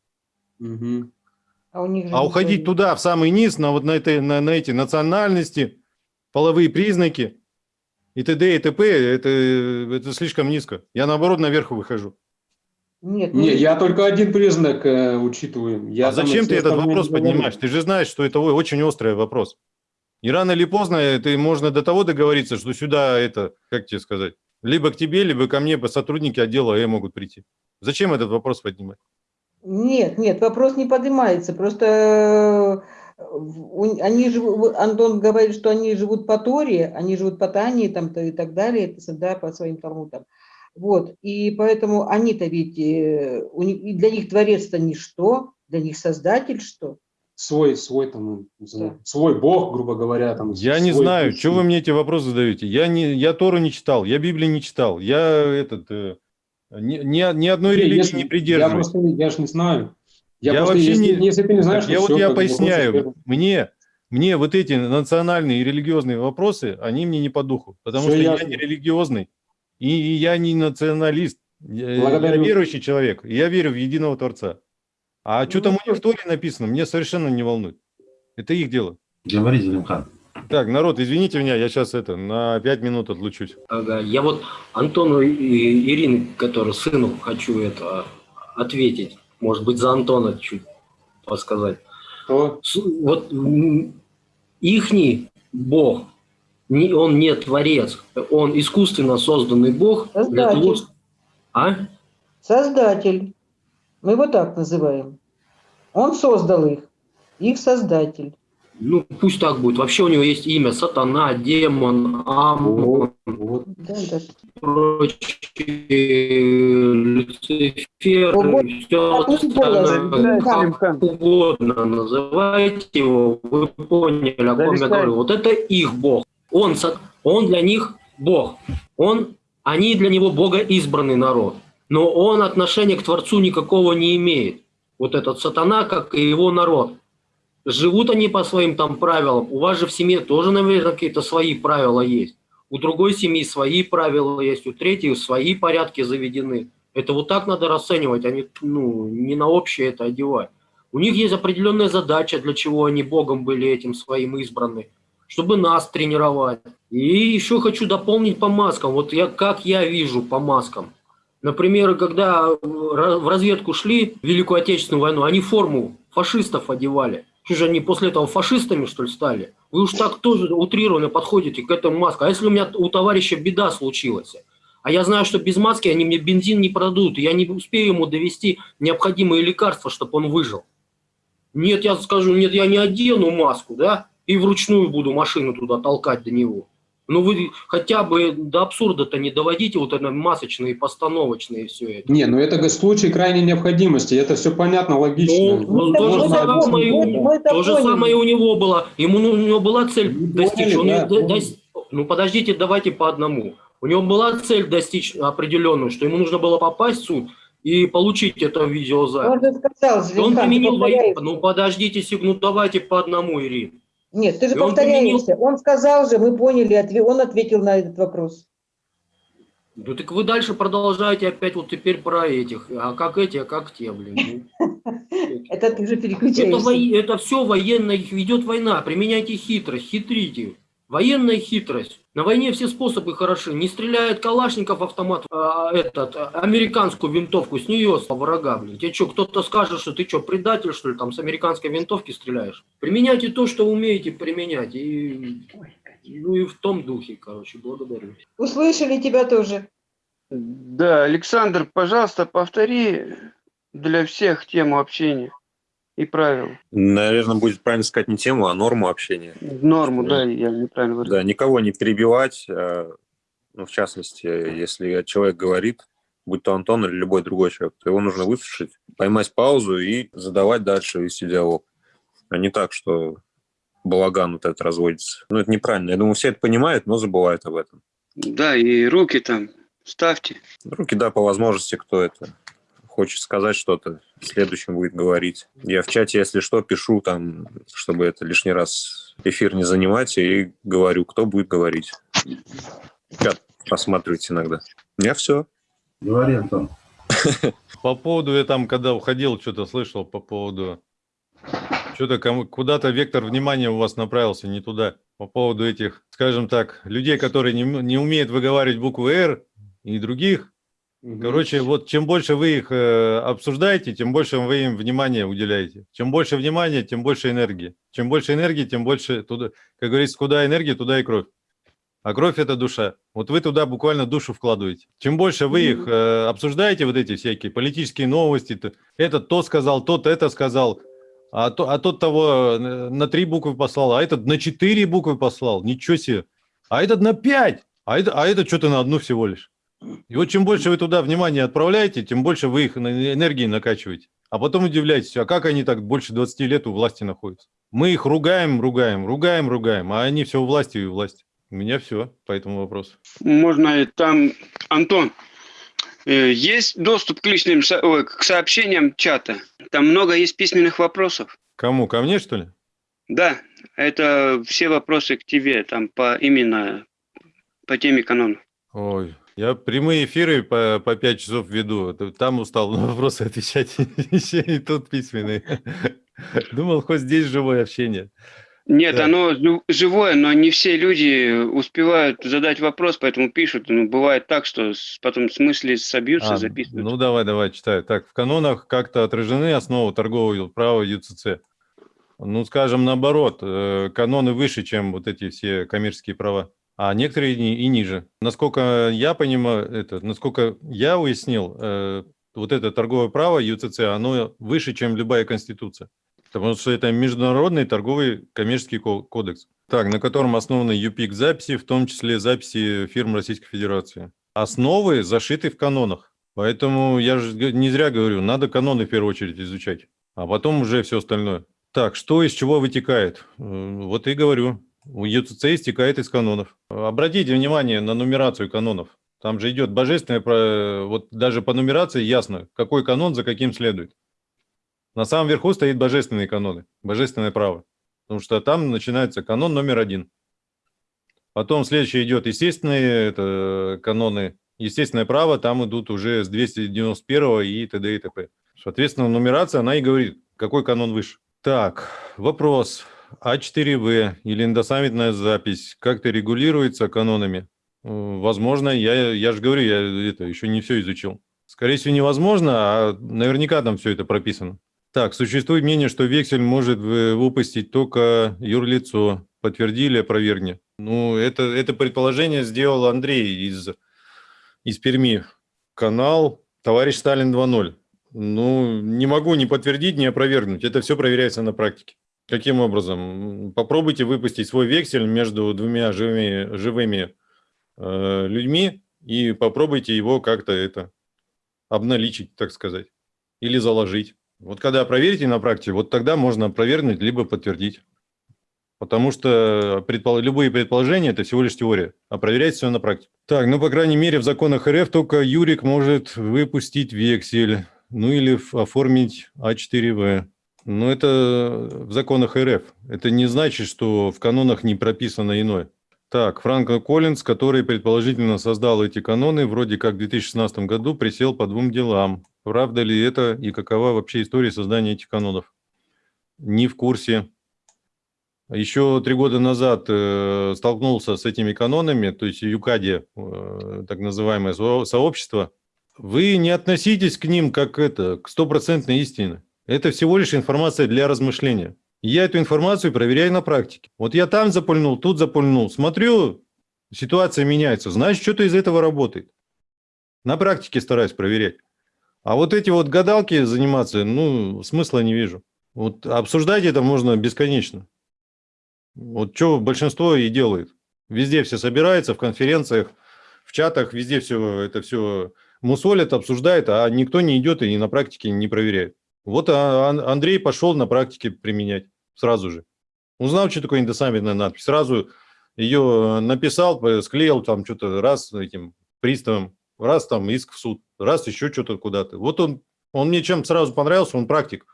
А у них А не уходить свои. туда, в самый низ, на вот на, этой, на, на эти национальности, половые признаки и т.д. и т.п. Это, это слишком низко. Я наоборот наверх выхожу. Нет, ну, Не, я только один признак э, учитываю. Я а зачем ты этот вопрос поднимаешь? Ты же знаешь, что это очень острый вопрос. И рано или поздно ты можно до того договориться, что сюда это, как тебе сказать, либо к тебе, либо ко мне по сотрудники отдела Э могут прийти. Зачем этот вопрос поднимать? Нет, нет, вопрос не поднимается. Просто э, они живут, Антон говорит, что они живут по Торе, они живут по Тане там, то и так далее, это, да, по своим талмудам. Вот, и поэтому они-то ведь, э, у них, и для них Творец-то ничто, для них Создатель что? Свой, свой там, знаю, Да. свой бог, грубо говоря, там. Я не знаю, что вы мне эти вопросы задаете. Я, не, я Тору не читал, я Библию не читал, я этот, э, ни, ни, ни одной Не, религии если- не Я придерживаюсь. просто, я же не знаю. Я, Я просто, вообще если, не- если ты не знаешь, Так я то вот я поясняю, мне, мне вот эти национальные и религиозные вопросы, они мне не по духу, потому Всё что ясно. я не религиозный, и, я не националист, я, верующий человек, и я верю в единого Творца. А что там у них в Торе написано, мне совершенно не волнует. Это их дело. Говори, Залимхан. Так, народ, извините меня, я сейчас это, на пять минут отлучусь. Ага, я вот Антону и Ирине, который сыну, хочу это ответить. Может быть, за Антона чуть подсказать. То С- Вот ихний бог, он не творец, он искусственно созданный бог. для того, Создатель. А? Создатель. Мы его так называем. Он создал их, их создатель. Ну, пусть так будет. Вообще у него есть имя сатана, демон, амон, вот. Да, да. прочие, Люцифер, О, все остальное. Как угодно называйте его, вы поняли, о ком я говорю. Вот это их бог. Он, он для них бог. Он, они для него бога избранный народ. Но он отношения к Творцу никакого не имеет. Вот этот сатана, как и его народ. Живут они по своим там правилам. У вас же в семье тоже, наверное, какие-то свои правила есть. У другой семьи свои правила есть, у третьей свои порядки заведены. Это вот так надо расценивать, а не, ну, не на общее это одевать. У них есть определенная задача, для чего они Богом были этим своим избраны, чтобы нас тренировать. И еще хочу дополнить по маскам. Вот я, как я вижу по маскам. Например, когда в разведку шли в Великую Отечественную войну, они форму фашистов одевали. Что же они после этого фашистами, что ли, стали? Вы уж так тоже утрированно подходите к этому маску. А если у меня у товарища беда случилась? А я знаю, что без маски они мне бензин не продадут, я не успею ему довести необходимые лекарства, чтобы он выжил. Нет, я скажу, нет, я не одену маску, да, и вручную буду машину туда толкать до него. Ну вы хотя бы до абсурда-то не доводите вот это масочные, постановочные все это. Не, ну это случай крайней необходимости, это все понятно, логично. Ну, это то же самое, у- это то же самое у него было. Ему ну, у него была цель Мы достичь. поняли, он да, до- Ну подождите, давайте по одному. У него была цель достичь определенную, что ему нужно было попасть в суд и получить это Он видеозапись. же сказал, И Он применил повторяешься. военную. Ну подождите, ну давайте по одному, Ирина. Нет, ты же И он повторяешься. Он сказал же, мы поняли, он ответил на этот вопрос. Ну так вы дальше продолжаете опять вот теперь про этих. А как эти, а как те, блин. Ну, Это ты же переключаешься. это все военная, ведет война. Применяйте хитрость, хитрите. Военная хитрость. На войне все способы хороши. Не стреляет Калашников автомат, а, этот, а, американскую винтовку, с нее с врага, блин. Тебе что, кто-то скажет, что ты что, предатель, что ли, там с американской винтовки стреляешь? Применяйте то, что умеете применять. И, ну и в том духе, короче, благодарю. Услышали тебя тоже. Да, Александр, пожалуйста, повтори для всех тему общения и правил. Наверное, будет правильно сказать не тему, а норму общения. Норму, да, я неправильно выразил. Да, никого не перебивать. а, Ну, в частности, если человек говорит, будь то Антон или любой другой человек, то его нужно выслушать, поймать паузу и задавать дальше, вести диалог. А не так, что балаган вот этот разводится. Ну, это неправильно. Я думаю, все это понимают, но забывают об этом. Да, и руки там ставьте. Руки, да, по возможности, кто это хочет сказать что-то, следующим будет говорить. Я в чате, если что, пишу там, чтобы это лишний раз эфир не занимать, и говорю, кто будет говорить. Чат просматривать иногда. Я все. Говори, Антон. По поводу, я там, когда уходил, что-то слышал по поводу... Что-то кому, куда-то вектор внимания у вас направился не туда. по поводу этих, скажем так, людей, которые не, не умеют выговаривать букву «Р» и других. Короче, вот чем больше вы их э, обсуждаете, тем больше вы им внимания уделяете. Чем больше внимания, тем больше энергии. Чем больше энергии, тем больше, туда, как говорится, куда энергия, туда и кровь. А кровь – это душа. Вот вы туда буквально душу вкладываете. Чем больше вы их э, обсуждаете, вот эти всякие политические новости, то, этот то сказал, тот это сказал, а, то, а тот того э, на три буквы послал, а этот на четыре буквы послал, ничего себе. А этот на пять, а это, а это что-то на одну всего лишь. И вот чем больше вы туда внимание отправляете, тем больше вы их энергией накачиваете. А потом удивляетесь, а как они так больше 20 лет у власти находятся? Мы их ругаем, ругаем, ругаем, ругаем, а они все у власти и у власти. У меня все по этому вопросу. Можно и там, Антон, э, есть доступ к личным ой, к сообщениям чата? Там много есть письменных вопросов. Кому? Ко мне, что ли? Да, это все вопросы к тебе, там по именно по теме канона. Ой, я прямые эфиры по, по 5 часов веду. Там устал на вопросы отвечать. И тут письменные. Думал, хоть здесь живое общение. Нет, Да. оно жив- живое, но не все люди успевают задать вопрос, поэтому пишут. Ну, бывает так, что потом с мысли собьются, А, записывают. ну давай, давай, читай. Так, в канонах как-то отражены основы торгового права ЮЦЦ. Ну, скажем, наоборот, э, каноны выше, чем вот эти все коммерческие права, а некоторые и ни- и ниже. Насколько я понимаю, это, насколько я уяснил, э, вот это торговое право ЮЦЦ, оно выше, чем любая конституция. Потому что это международный торговый коммерческий ко- кодекс, так, на котором основаны ЮПИК записи, в том числе записи фирм Российской Федерации. Основы зашиты в канонах. Поэтому я же не зря говорю, надо каноны в первую очередь изучать, а потом уже все остальное. Так, что из чего вытекает? Э, Вот и говорю, у ЮЦЦ истекает из канонов. Обратите внимание на нумерацию канонов. Там же идет божественное, вот даже по нумерации ясно, какой канон за каким следует. На самом верху стоит божественные каноны, божественное право. Потому что там начинается канон номер один. Потом следующий идет естественные это каноны, естественное право, там идут уже с 291 и т.д. и т.п. Соответственно, нумерация, она и говорит, какой канон выше. Так, вопрос. А4В или индосаммитная запись как-то регулируется канонами? Э, Возможно, я, я же говорю, я это еще не все изучил. Скорее всего, невозможно, а наверняка там все это прописано. Так, существует мнение, что вексель может вы- выпустить только юрлицо. Подтвердили, опровергни. Ну, это, это предположение сделал Андрей из, из Перми. Канал «Товарищ Сталин 2.0». Ну, не могу ни подтвердить, ни опровергнуть. Это все проверяется на практике. Каким образом? Попробуйте выпустить свой вексель между двумя живыми, живыми э, людьми и попробуйте его как-то это обналичить, так сказать, или заложить. Вот когда проверите на практике, вот тогда можно опровергнуть либо подтвердить. Потому что предпол- любые предположения – это всего лишь теория, а проверять все на практике. Так, ну, по крайней мере, в законах РФ только Юрик может выпустить вексель, ну, или оформить А4В. Но это в законах РФ. Это не значит, что в канонах не прописано иное. Так, Франко Коллинз, который предположительно создал эти каноны, вроде как в 2016 году присел по двум делам. Правда ли это и какова вообще история создания этих канонов? Не в курсе. Еще три года назад э, столкнулся с этими канонами, то есть ЮКАДе, э, так называемое со- сообщество. Вы не относитесь к ним как это, к стопроцентной истине. Это всего лишь информация для размышления. Я эту информацию проверяю на практике. Вот я там запульнул, тут запульнул. Смотрю, ситуация меняется. Значит, что-то из этого работает. На практике стараюсь проверять. А вот эти вот гадалки заниматься, ну, смысла не вижу. Вот обсуждать это можно бесконечно. Вот что большинство и делает. Везде все собираются, в конференциях, в чатах, везде все это все мусолят, обсуждают, а никто не идет и на практике не проверяет. Вот а, Ан- Андрей пошел на практике применять сразу же. Узнал, что такое индосаммитная надпись, сразу ее написал, п- склеил там что-то раз этим приставом, раз там иск в суд, раз еще что-то куда-то. Вот он, он мне чем сразу понравился, он практик.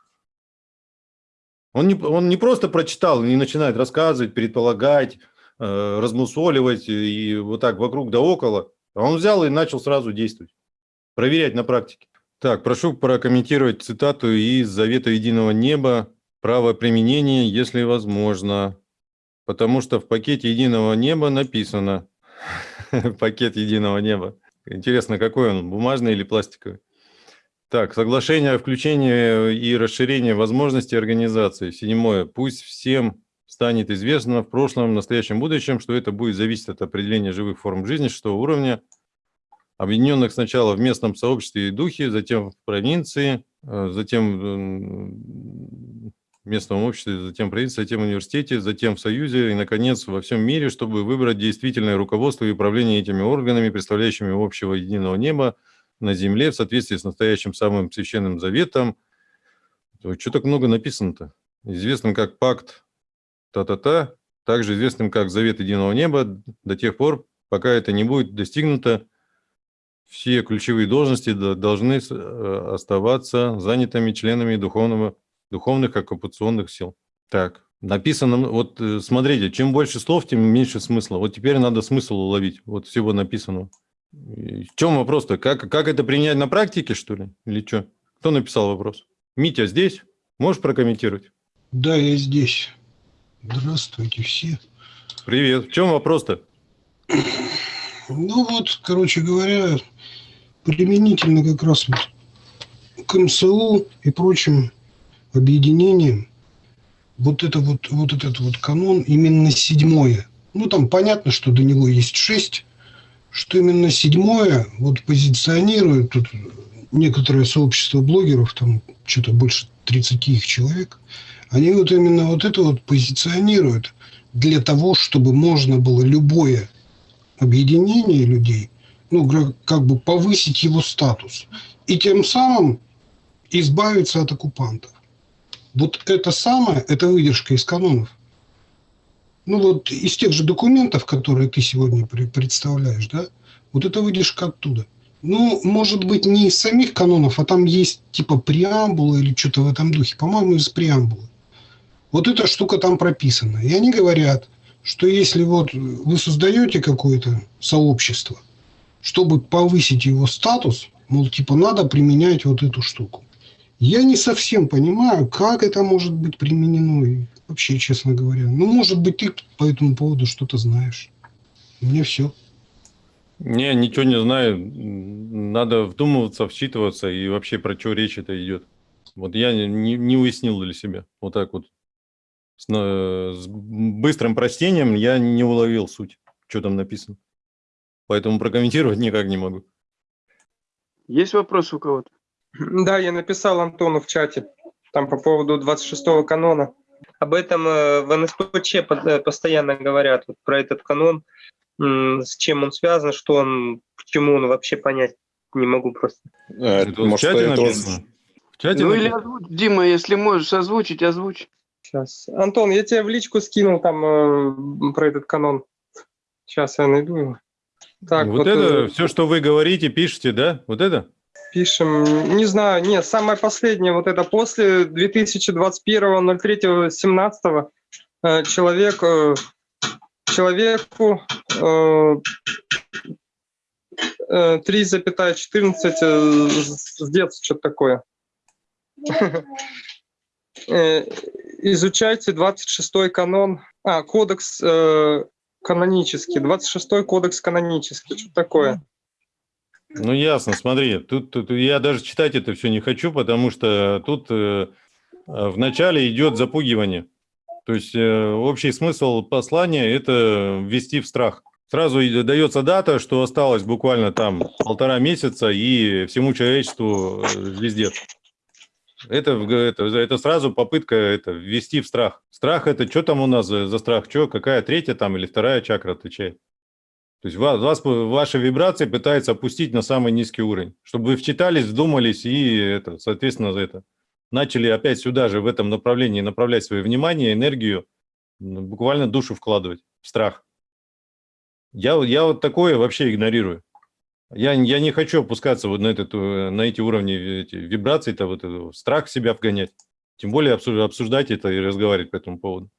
Он не, он не просто прочитал, не начинает рассказывать, предполагать, э, размусоливать и вот так вокруг да около. А он взял и начал сразу действовать, проверять на практике. Так, прошу прокомментировать цитату из Завета Единого Неба. Право применения, если возможно. потому что в пакете единого неба написано. Пакет единого неба. Интересно, какой он, бумажный или пластиковый? Так, соглашение о включении и расширении возможностей организации. Седьмое. Пусть всем станет известно в прошлом, настоящем, будущем, что это будет зависеть от определения живых форм жизни шестого уровня, объединенных сначала в местном сообществе и духе, затем в провинции, э, затем в местном обществе, затем в провинции, затем в университете, затем в союзе и, наконец, во всем мире, чтобы выбрать действительное руководство и управление этими органами, представляющими общего единого неба на земле в соответствии с настоящим самым священным заветом. Что так много написано-то? Известным как пакт та-та-та, также известным как завет единого неба, до тех пор, пока это не будет достигнуто, все ключевые должности до- должны э, оставаться занятыми членами духовного, духовных оккупационных сил. Так, написано, ну, вот э, смотрите, чем больше слов, тем меньше смысла. Вот теперь надо смысл уловить, вот всего написанного. В чем вопрос-то? Как, как это принять на практике, что ли? Или что? Кто написал вопрос? Митя здесь? Можешь прокомментировать? Да, я здесь. Здравствуйте все. Привет. В чем вопрос-то? Ну вот, короче говоря, применительно как раз вот к МСУ и прочим объединениям, вот это вот, вот этот вот канон именно седьмое. Ну там понятно, что до него есть шесть, что именно седьмое вот позиционирует тут некоторое сообщество блогеров, там что-то больше 30 их человек, они вот именно вот это вот позиционируют для того, чтобы можно было любое объединение людей, ну, как бы повысить его статус. И тем самым избавиться от оккупантов. Вот это самое, это выдержка из канонов. Ну вот из тех же документов, которые ты сегодня представляешь, да, вот это выдержка оттуда. Ну, может быть, не из самих канонов, а там есть типа преамбула или что-то в этом духе. По-моему, из преамбулы. Вот эта штука там прописана. И они говорят, что если вот вы создаете какое-то сообщество, чтобы повысить его статус, мол, типа надо применять вот эту штуку. Я не совсем понимаю, как это может быть применено, и вообще, честно говоря. Ну, может быть, ты по этому поводу что-то знаешь. Меня все. Не, ничего не знаю. Надо вдумываться, вчитываться и вообще про что речь это идет. Вот я не, не- уяснил для себя. Вот так вот. С, на- с быстрым прочтением я не уловил суть, что там написано. Поэтому прокомментировать никак не могу. Есть вопросы у кого-то? Да, я написал Антону в чате, там по поводу 26-го канона. Об этом э, в НСПЧ э, постоянно говорят, вот про этот канон, с чем он связан, что он, почему он вообще понять не могу просто. Э, Это в может, чате это вот- написано? В чате Ну или написано? озвучь, Дима, если можешь озвучить, озвучь. Сейчас. Антон, я тебе в личку скинул там э, про этот канон. Сейчас я найду его. Так, вот, вот, это, э, все, что вы говорите, пишете, да? Вот это? Пишем, не знаю, нет, самое последнее, вот это после 2021.03.17 э, человек, э, человеку э, э, 3,14 э, с с детства, что-то такое. Э, Изучайте 26-й канон, а, кодекс э, канонический, 26-й кодекс канонический, что такое? Ну, ясно, смотри, тут, тут я даже читать это все не хочу, потому что тут э, э, в начале идет запугивание. То есть э, общий смысл послания – это ввести в страх. Сразу дается дата, что осталось буквально там полтора месяца, и всему человечеству э, везде. Это, это, это сразу попытка это, ввести в страх. Страх – это что там у нас за, за страх? Что, какая третья там или вторая чакра отвечает? То есть вас, вас, ваши вибрации пытаются опустить на самый низкий уровень, чтобы вы вчитались, вдумались и, это, соответственно, за это начали опять сюда же, в этом направлении, направлять свое внимание, энергию, ну, буквально душу вкладывать в страх. Я, я вот такое вообще игнорирую. Я, я не хочу опускаться вот на, этот, э, на эти уровни эти, вибраций, то вот страх в себя вгонять. Тем более обсу- обсуждать это и разговаривать по этому поводу.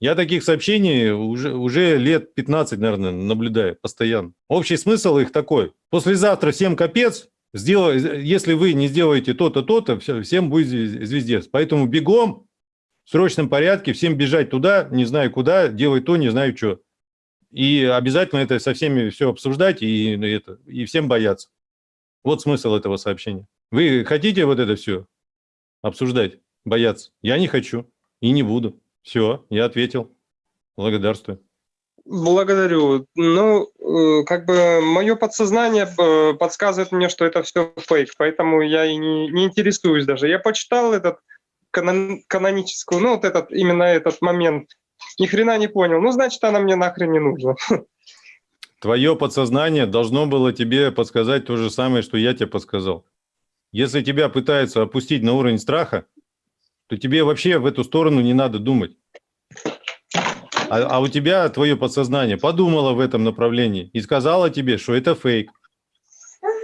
Я таких сообщений уже, уже лет 15, наверное, наблюдаю постоянно. Общий смысл их такой. Послезавтра всем капец, сделай, если вы не сделаете то-то, то-то, всем будет звез- звездец. Поэтому бегом в срочном порядке всем бежать туда, не знаю куда, делать то, не знаю что. И обязательно это со всеми все обсуждать и, ну, это, и всем бояться. Вот смысл этого сообщения. Вы хотите вот это все обсуждать, бояться? Я не хочу и не буду. Все, я ответил. Благодарствую. Благодарю. Ну, э, как бы мое подсознание э, подсказывает мне, что это все фейк, поэтому я и не, не интересуюсь даже. Я почитал этот канон, каноническую, ну, вот этот, именно этот момент, ни хрена не понял. Ну, значит, она мне нахрен не нужна. Твое подсознание должно было тебе подсказать то же самое, что я тебе подсказал. Если тебя пытаются опустить на уровень страха, то тебе вообще в эту сторону не надо думать. А, а у тебя твое подсознание подумало в этом направлении и сказала тебе, что это фейк.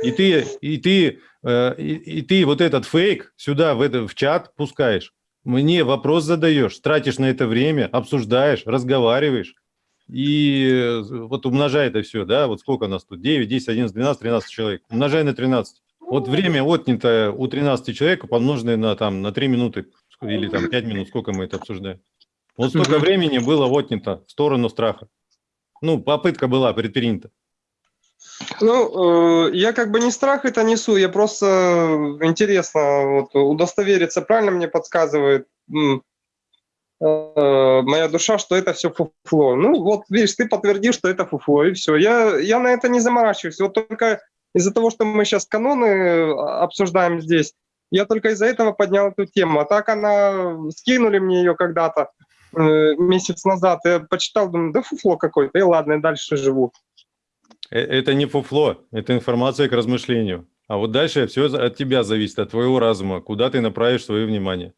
И ты, и ты, э, и, и ты вот этот фейк сюда, в, это, в чат пускаешь. Мне вопрос задаешь, тратишь на это время, обсуждаешь, разговариваешь. И э, вот умножай это все, да, вот сколько у нас тут? 9, 10, 11, 12, 13 человек. Умножай на 13. Вот время отнято у 13 человек, помноженное на, там, на 3 минуты или там 5 минут, сколько мы это обсуждаем. Вот столько времени было отнято в сторону страха. Ну, попытка была предпринята. Ну, э, я как бы не страх это несу, я просто э, интересно вот, удостовериться, правильно мне подсказывает э, моя душа, что это все фуфло. Ну, вот видишь, ты подтвердил, что это фуфло, и все. Я, я на это не заморачиваюсь. Вот только из-за того, что мы сейчас каноны обсуждаем здесь, я только из-за этого поднял эту тему. А так она, скинули мне ее когда-то э, месяц назад, я почитал, думаю, да фуфло какое-то, и ладно, я дальше живу. Э, Это не фуфло, это информация к размышлению. А вот дальше все от тебя зависит, от твоего разума, куда ты направишь свое внимание.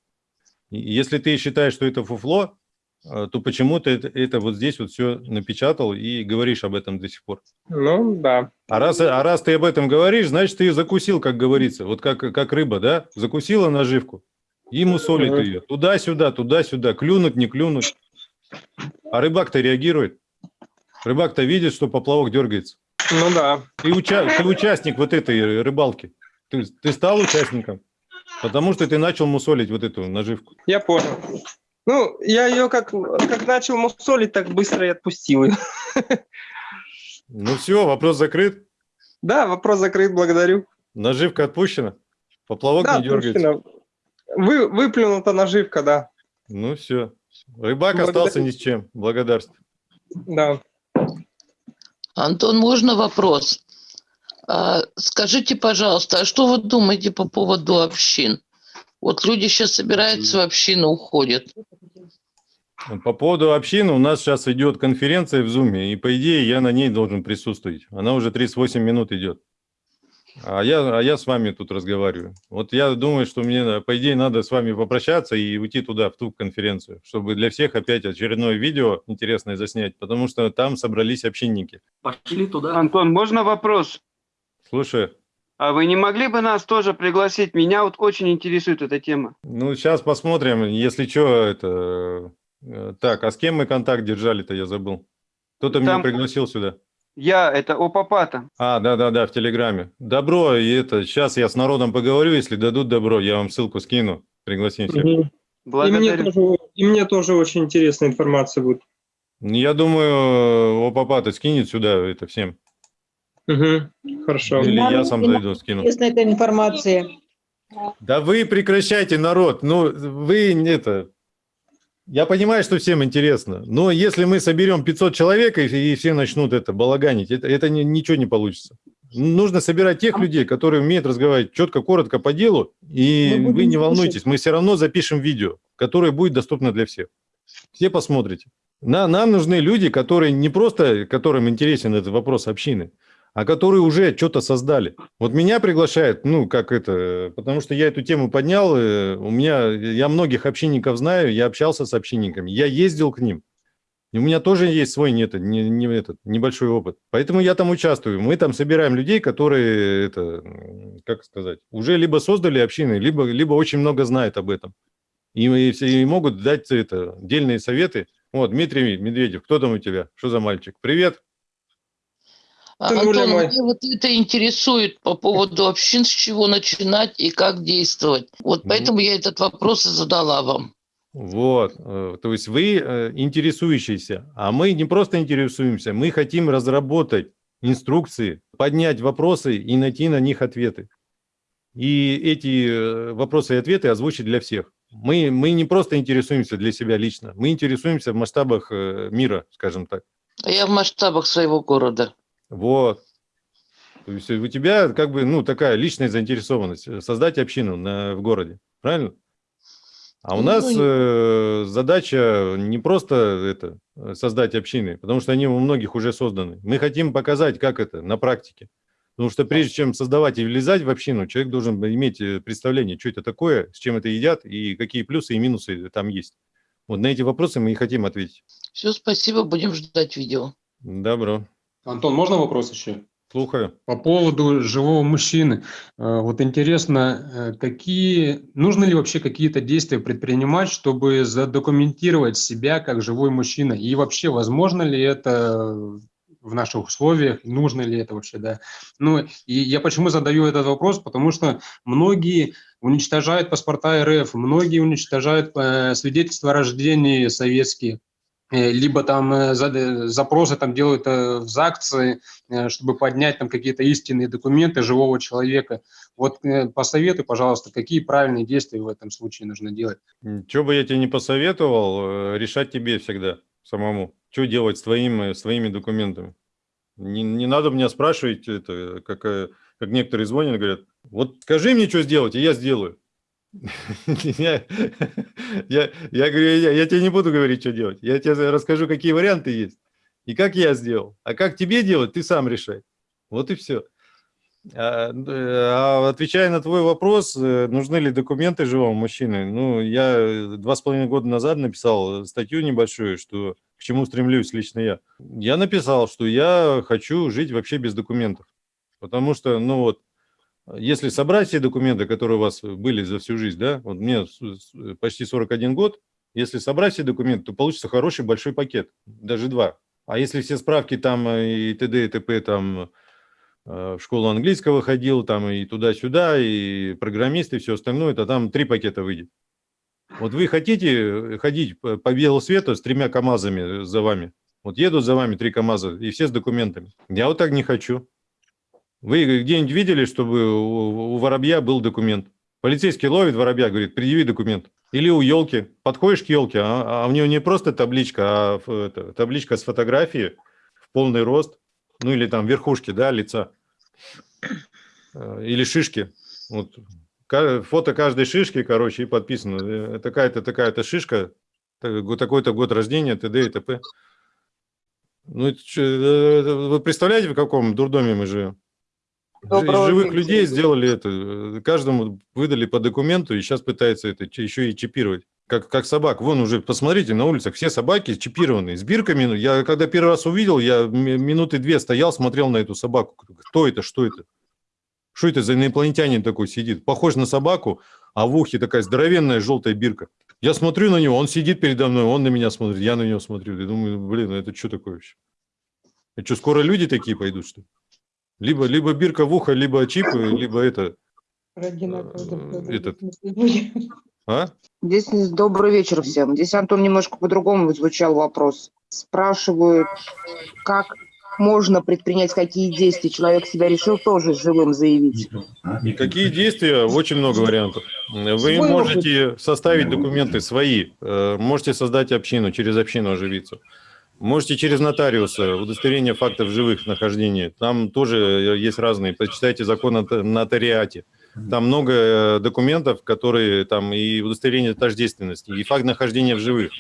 Если ты считаешь, что это фуфло, э, то почему ты это, это вот здесь вот все напечатал и говоришь об этом до сих пор? Ну, да. А раз, а раз ты об этом говоришь, значит, ты ее закусил, как говорится. Вот как, как рыба, да? Закусила наживку, и мусолит Мгм. ее. Туда-сюда, туда-сюда. Клюнуть, не клюнуть. А рыбак-то реагирует. Рыбак-то видит, что поплавок дергается. Ну да. Ты, уча- ты участник вот этой рыбалки. Ты, ты стал участником, потому что ты начал мусолить вот эту наживку. Я понял. Ну, я ее как, как начал мусолить, так быстро и отпустил ее. Ну все, вопрос закрыт. Да, вопрос закрыт, благодарю. Наживка отпущена. Поплавок Да, не дергается. Вы, выплюнута наживка, да. Ну все. Рыбак Благодарю. остался ни с чем. Благодарствую. Да. Антон, можно вопрос? А, скажите, пожалуйста, а что вы думаете по поводу общин? Вот люди сейчас собираются в общину, уходят. По поводу общины у нас сейчас идет конференция в Зуме, и по идее я на ней должен присутствовать. Она уже 38 минут идет. А я, а я с вами тут разговариваю. Вот я думаю, что мне, по идее, надо с вами попрощаться и уйти туда, в ту конференцию, чтобы для всех опять очередное видео интересное заснять, потому что там собрались общинники. Пошли туда. Антон, можно вопрос? Слушай, А вы не могли бы нас тоже пригласить? Меня вот очень интересует эта тема. ну сейчас посмотрим, если что, это... э, Так, а с кем мы контакт держали-то, я забыл. Кто-то меня Там- пригласил сюда. Я, это Опапата. А, да-да-да, в Телеграме. Добро, и это, сейчас я с народом поговорю, если дадут добро, я вам ссылку скину, пригласим всех. Мгм. И мне, Благодарю. тоже, и мне тоже очень интересная информация будет. Я думаю, Опапата скинет сюда это всем. Мгм. Хорошо. Или я сам зайду, скину. Интересна эта информация. Да вы прекращайте, народ, ну вы не это... Я понимаю, что всем интересно, но если мы соберем 500 человек и, и все начнут это балаганить, это, это ни- ничего не получится. Нужно собирать тех людей, которые умеют разговаривать четко, коротко по делу, и вы не волнуйтесь, мы все равно запишем видео, которое будет доступно для всех. Все посмотрите. На, нам нужны люди, которые не просто, которым интересен этот вопрос общины, а которые уже что-то создали. Вот меня приглашают, ну, как это, потому что я эту тему поднял, э, у меня, я многих общинников знаю, я общался с общинниками, я ездил к ним. И у меня тоже есть свой не, не, не этот, небольшой опыт. Поэтому я там участвую. Мы там собираем людей, которые, это, как сказать, уже либо создали общины, либо, либо очень много знают об этом. И, и и могут дать это, дельные советы. Вот, Дмитрий Медведев, кто там у тебя? Что за мальчик? Привет. А, Антон, мне вот это интересует по поводу общин, с чего начинать и как действовать. Вот поэтому я этот вопрос и задала вам. Вот, э, то есть вы э, интересующиеся, а мы не просто интересуемся, мы хотим разработать инструкции, поднять вопросы и найти на них ответы. И эти э, вопросы и ответы озвучить для всех. Мы, мы не просто интересуемся для себя лично, мы интересуемся в масштабах мира, скажем так. А я в масштабах своего города. Вот. То есть у тебя как бы, ну, такая личная заинтересованность, создать общину на, в городе, правильно? А у Ну, нас и- э, задача не просто это э, создать общины, потому что они у многих уже созданы. Мы хотим показать, как это на практике. Потому что прежде чем создавать и влезать в общину, человек должен иметь э, представление, что это такое, с чем это едят и какие плюсы и минусы там есть. Вот на эти вопросы мы и хотим ответить. Все, спасибо, будем ждать видео. Добро. Антон, можно вопрос еще? Слухаю. По поводу живого мужчины. Э, Вот интересно, э, какие, нужно ли вообще какие-то действия предпринимать, чтобы задокументировать себя как живой мужчина? И вообще, возможно ли это в наших условиях, нужно ли это вообще, да? Ну, и я почему задаю этот вопрос, потому что многие уничтожают паспорта РФ, многие уничтожают э, свидетельства о рождении советские, либо там э, за- запросы там делают э, в ЗАГСы, э, чтобы поднять там какие-то истинные документы живого человека. Вот э, посоветуй, пожалуйста, какие правильные действия в этом случае нужно делать. Что бы я тебе не посоветовал, э, решать тебе всегда самому. Что делать с, твоим, с твоими документами? Не, не надо меня спрашивать, это, как, э, как некоторые звонят и говорят, вот скажи мне, что сделать, и я сделаю. Я, я, я говорю, я, тебе не буду говорить, что делать. Я тебе расскажу, какие варианты есть. И как я сделал. А как тебе делать, ты сам решай. Вот и все. А, а отвечая на твой вопрос, э, нужны ли документы живому мужчине, ну, я э, два с половиной года назад написал статью небольшую, что к чему стремлюсь лично я. Я написал, что я хочу жить вообще без документов, потому что, ну вот, если собрать все документы, которые у вас были за всю жизнь, да, вот мне почти 41 год, если собрать все документы, то получится хороший большой пакет, даже два. А если все справки там э, и т.д. и т.п. там э, в школу английского ходил, там и туда-сюда, и программист, и все остальное, то там три пакета выйдет. Вот вы хотите ходить по, по белу свету с тремя КАМАЗами за вами? Вот едут за вами три КАМАЗа, и все с документами. Я вот так не хочу. Вы где-нибудь видели, чтобы у, воробья был документ? Полицейский ловит воробья, говорит, предъяви документ. Или у елки. Подходишь к елке, а, а у нее не просто табличка, а это, табличка с фотографией в полный рост, ну или там верхушки, да, лица. Э, Или шишки. Вот. Фото каждой шишки, короче, и подписано. э, Такая-то, такая-то шишка, такой-то год рождения, т.д. и т.п. Ну, э, вы представляете, в каком дурдоме мы живем? Доброго Живых вечера. людей сделали это, э, каждому выдали по документу, и сейчас пытаются это еще и чипировать. Как, как собак. Вон уже, посмотрите, на улицах все собаки чипированы, с бирками. Ну, Я когда первый раз увидел, я ми- минуты две стоял, смотрел на эту собаку. Кто это, что это? Что это за инопланетянин такой сидит? Похож на собаку, а в ухе такая здоровенная желтая бирка. Я смотрю на него, он сидит передо мной, он на меня смотрит, я на него смотрю. Я думаю, блин, ну это что такое вообще? Это что, скоро люди такие пойдут, что ли? Либо, либо бирка в ухо, либо чип, либо это... э, этот, а? Здесь добрый вечер всем. Здесь Антон немножко по-другому звучал вопрос. Спрашивают, как можно предпринять какие действия. Человек себя решил тоже живым заявить. И какие действия? Очень много вариантов. Вы Свой можете составить документы свои, э, можете создать общину, через общину оживиться. Можете через нотариуса, удостоверение фактов живых нахождения. Там тоже э, есть разные. Почитайте закон о нотариате. Там много э, документов, которые там и удостоверение тождественности, и факт нахождения в живых.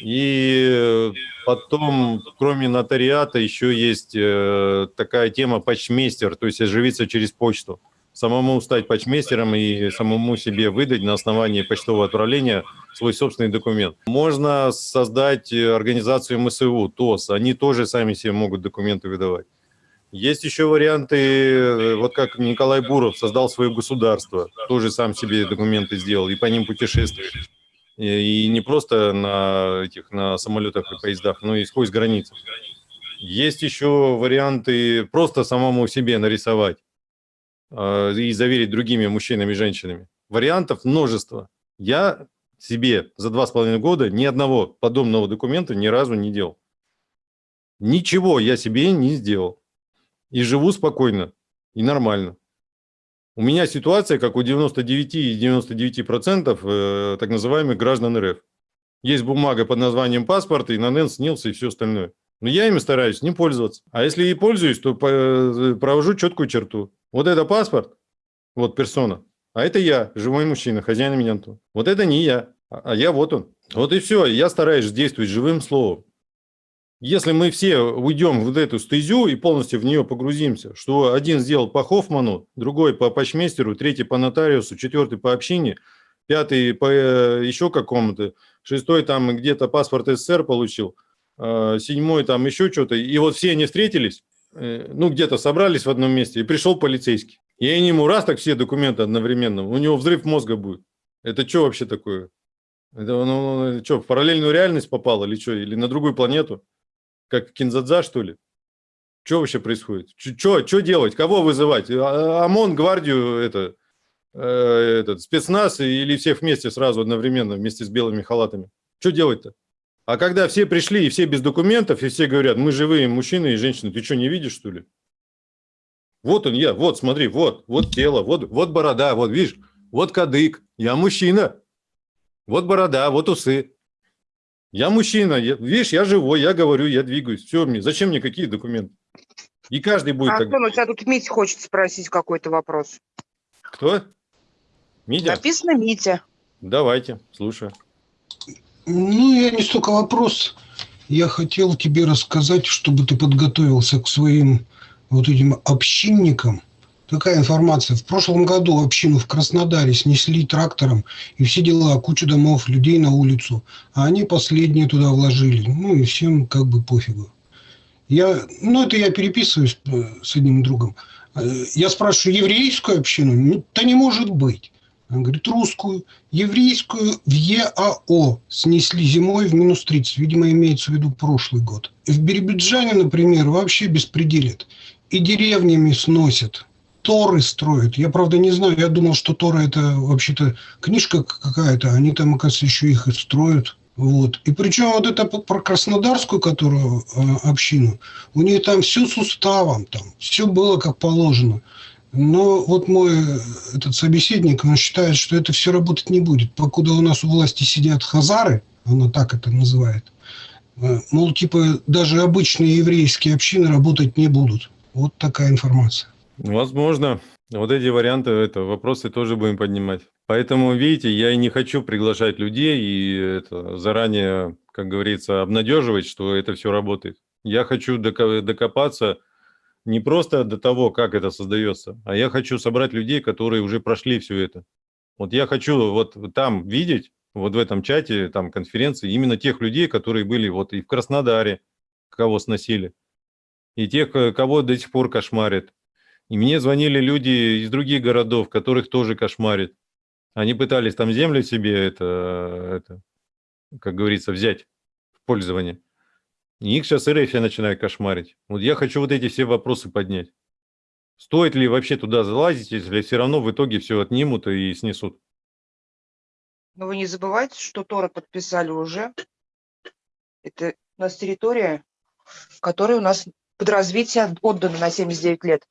И э, потом, кроме нотариата, еще есть такая тема почмейстер, то есть оживиться через почту. Самому стать почмейстером и самому себе выдать на основании почтового отправления свой собственный документ. Можно создать э, организацию МСУ, ТОС. Они тоже сами себе могут документы выдавать. Есть еще варианты, э, вот как Николай Буров создал свое государство, тоже сам себе документы сделал и по ним путешествует. И не просто на этих на самолетах и поездах, но и сквозь границы. Есть еще варианты просто самому себе нарисовать и заверить другими мужчинами и женщинами. Вариантов множество. Я себе за два с половиной года ни одного подобного документа ни разу не делал. Ничего я себе не сделал. И живу спокойно, и нормально. У меня ситуация, как у 99 и 99% э, так называемых граждан РФ. Есть бумага под названием паспорт, и ННН снился, и все остальное. Но я ими стараюсь не пользоваться. А если и пользуюсь, то по- провожу четкую черту. Вот это паспорт, вот персона, а это я, живой мужчина, хозяин Антон. Вот это не я, а а я вот он. Вот и все. Я стараюсь действовать живым словом. Если мы все уйдем в эту стезю и полностью в нее погрузимся, что один сделал по Хоффману, другой по почмейстеру, третий по нотариусу, четвертый по общине, пятый по э, еще какому-то, шестой там где-то паспорт СССР получил, э, седьмой там еще что-то, и вот все они встретились, э, ну где-то собрались в одном месте, и пришел полицейский. И они ему раз так все документы одновременно, у него взрыв мозга будет. Это что вообще такое? Это ну, что, в параллельную реальность попал или что, или на другую планету? Как Кинзадза, что ли? Что вообще происходит? Что делать? Кого вызывать? А- ОМОН, гвардию, это, э, этот, спецназ или всех вместе сразу одновременно, вместе с белыми халатами? Что делать-то? А когда все пришли, и все без документов, и все говорят, мы живые мужчины и женщины, ты что, не видишь, что ли? Вот он я, вот, смотри, вот, вот тело, вот, вот борода, вот, видишь, вот кадык, я мужчина. Вот борода, вот усы. Я мужчина, я- видишь, я живой, я говорю, я двигаюсь. Все, мне, зачем мне какие документы? И каждый будет так. Антон, у тебя тут Митя хочет спросить какой-то вопрос. Кто? Митя? Написано Митя. Давайте, слушаю. Ну, я не столько вопрос. Я хотел тебе рассказать, чтобы ты подготовился к своим вот этим общинникам. Такая информация. В прошлом году общину в Краснодаре снесли трактором, и все дела, кучу домов, людей на улицу. А они последние туда вложили. Ну, и всем как бы пофигу. Я, ну, это я переписываюсь э, с одним другом. Э, Я спрашиваю, еврейскую общину? Ну, да не может быть. Он говорит, русскую, еврейскую в ЕАО снесли зимой в минус 30. Видимо, имеется в виду прошлый год. В Биробиджане, например, вообще беспределят. И деревнями сносят. Торы строят. Я, правда, не знаю. Я думал, что Тора это вообще-то книжка какая-то. Они там, оказывается, еще их и строят. Вот. И причем вот это про Краснодарскую, которую э, общину, у нее там все с уставом, там все было как положено. Но вот мой э, этот собеседник, он считает, что это все работать не будет. Покуда у нас у власти сидят хазары, она так это называет, э, мол, типа даже обычные еврейские общины работать не будут. Вот такая информация. Возможно. Вот эти варианты, это, вопросы тоже будем поднимать. Поэтому, видите, я и не хочу приглашать людей и это, заранее, как говорится, обнадеживать, что это все работает. Я хочу докопаться не просто до того, как это создается, а я хочу собрать людей, которые уже прошли все это. Вот я хочу вот там видеть, вот в этом чате, там конференции, именно тех людей, которые были вот и в Краснодаре, кого сносили, и тех, э, кого до сих пор кошмарят. И мне звонили люди из других городов, которых тоже кошмарит. Они пытались там землю себе, это, это, как говорится, взять в пользование. Их сейчас РФ начинает кошмарить. Вот я хочу вот эти все вопросы поднять. Стоит ли вообще туда залазить, если все равно в итоге все отнимут и снесут? Но вы не забывайте, что Тора подписали уже. Это у нас территория, которая у нас под развитие отдана на 79 лет.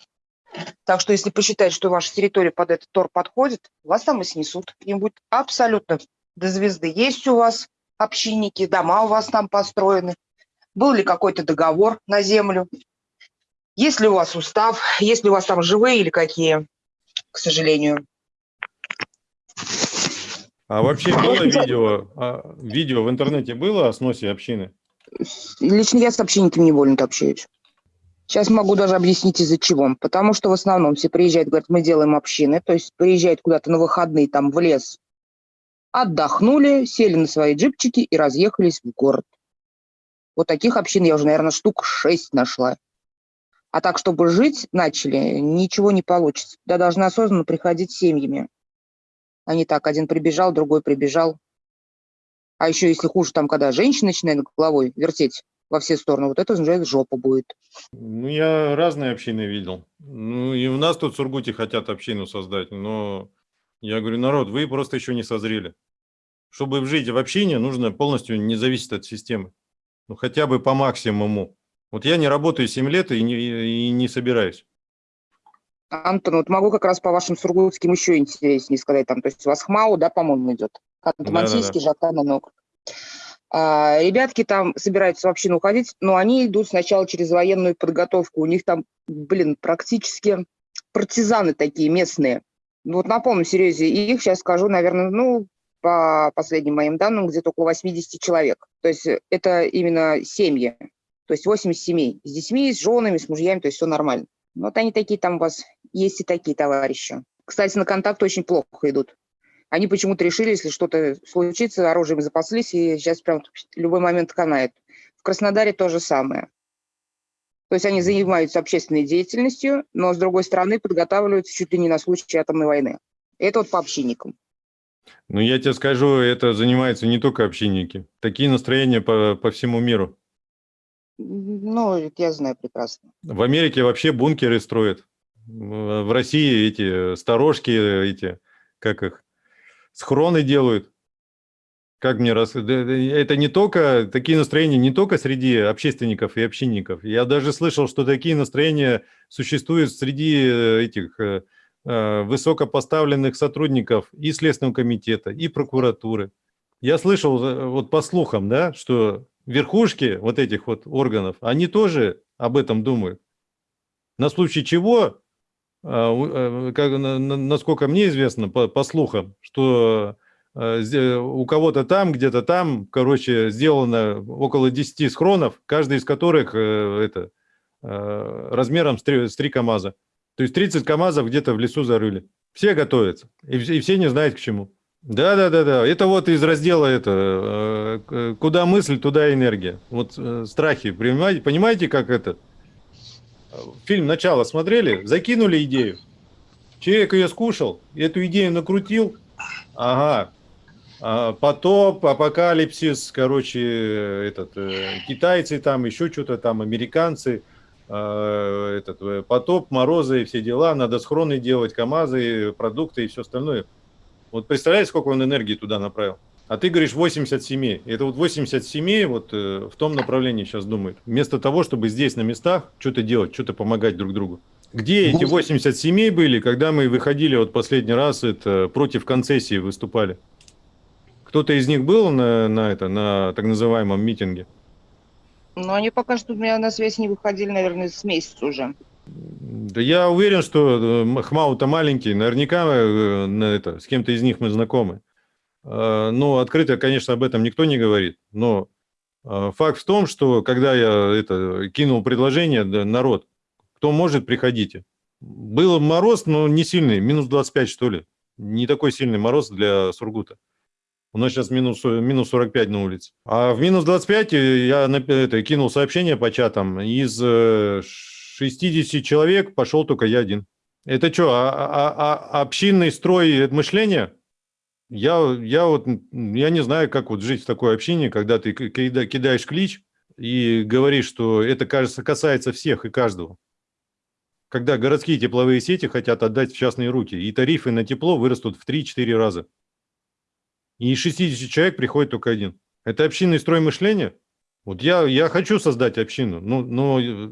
Так что если посчитать, что ваша территория под этот Тор подходит, вас там и снесут. Им будет абсолютно до звезды. Есть у вас общинники, дома у вас там построены. Был ли какой-то договор на землю? Есть ли у вас устав? Есть ли у вас там живые или какие? К сожалению. А вообще было видео, а, видео в интернете было о сносе общины? Лично я с общинниками не больно общаюсь. Сейчас могу даже объяснить из-за чего. Потому что в основном все приезжают, говорят, мы делаем общины, то есть приезжают куда-то на выходные там в лес, отдохнули, сели на свои джипчики и разъехались в город. Вот таких общин я уже, наверное, штук шесть нашла. А так, чтобы жить начали, ничего не получится. Туда должны осознанно приходить семьями. А не так, один прибежал, другой прибежал. А еще, если хуже, там, когда женщина начинает головой вертеть во все стороны, вот это уже жопа будет. Ну, я разные общины видел. Ну, и у нас тут в Сургуте хотят общину создать, но я говорю, народ, вы просто еще не созрели. Чтобы жить в общине, нужно полностью не зависеть от системы. Ну, хотя бы по максимуму. Вот я не работаю 7 лет и не, и не собираюсь. Антон, вот могу как раз по вашим сургутским еще интереснее сказать. Там, то есть у вас ХМАУ, да, по-моему, идет? Ханты-Мансийский, Жаканный округ. А, ребятки там собираются в общину уходить, но они идут сначала через военную подготовку. У них там, блин, практически партизаны такие местные. Ну, Вот на полном серьезе. И их сейчас скажу, наверное, ну, по последним моим данным, где-то около 80 человек. То есть это именно семьи. То есть 80 семей. С детьми, с женами, с мужьями, то есть все нормально. Вот они такие там у вас, есть и такие товарищи. Кстати, на контакт очень плохо идут. Они почему-то решили, если что-то случится, оружием запаслись, и сейчас прям любой момент канает. В Краснодаре то же самое. То есть они занимаются общественной деятельностью, но, с другой стороны, подготавливаются чуть ли не на случай атомной войны. Это вот по общинникам. Ну, я тебе скажу, это занимаются не только общинники. Такие настроения по, по всему миру. Ну, я знаю прекрасно. В Америке вообще бункеры строят. В России эти сторожки, эти, как их, схроны делают. Как мне раз... Это не только, такие настроения не только среди общественников и общинников. Я даже слышал, что такие настроения существуют среди э, этих э, высокопоставленных сотрудников и Следственного комитета, и прокуратуры. Я слышал, э, вот по слухам, да, что верхушки вот этих вот органов, они тоже об этом думают. На случай чего, э, насколько мне известно, по, по слухам, что э, у кого-то там, где-то там, короче, сделано около 10 схронов, каждый из которых э, это, э, размером с 3, с 3 КАМАЗа. То есть 30 КАМАЗов где-то в лесу зарыли. Все готовятся, и, и все не знают к чему. Да, да, да, да. Это вот из раздела это э, к- куда мысль, туда энергия. Вот э, страхи, понимаете, понимаете, как это? Фильм начало смотрели, закинули идею. Человек ее скушал, эту идею накрутил. Ага. А, Потоп, апокалипсис, короче, э, этот, э, китайцы там, еще что-то там, американцы, э, этот, э, потоп, морозы и все дела, надо схроны делать, КАМАЗы, продукты и все остальное. Вот представляете, сколько он энергии туда направил? А ты говоришь 80 семей. Это вот 80 семей вот э, в том направлении сейчас думают. Вместо того, чтобы здесь на местах что-то делать, что-то помогать друг другу. Где эти 80 семей были, когда мы выходили вот последний раз это, против концессии выступали? Кто-то из них был на, на, это, на так называемом митинге? Но они пока что у меня на связь не выходили, наверное, с месяца уже. Да я уверен, что э, Хмау-то маленький, наверняка э, на это, с кем-то из них мы знакомы. Э, Ну, открыто, конечно, об этом никто не говорит, но факт в том, что когда я это кинул предложение, народ, кто может, приходите. Был мороз, но не сильный, минус 25, что ли. Не такой сильный мороз для Сургута. У нас сейчас минус, э, минус 45 на улице. А в минус 25 я на- это, кинул сообщение по чатам. Из э, 60 человек пошел только я один. Это что, а, а- а- общинный строй мышления? Я, я вот я не знаю, как вот жить в такой общине, когда ты ки- кида- кидаешь клич и говоришь, что это, кажется, касается всех и каждого. Когда городские тепловые сети хотят отдать в частные руки, и тарифы на тепло вырастут в 3-4 раза. И из 60 человек приходит только один. Это общинный строй мышления? Вот я, я хочу создать общину, ну, но э,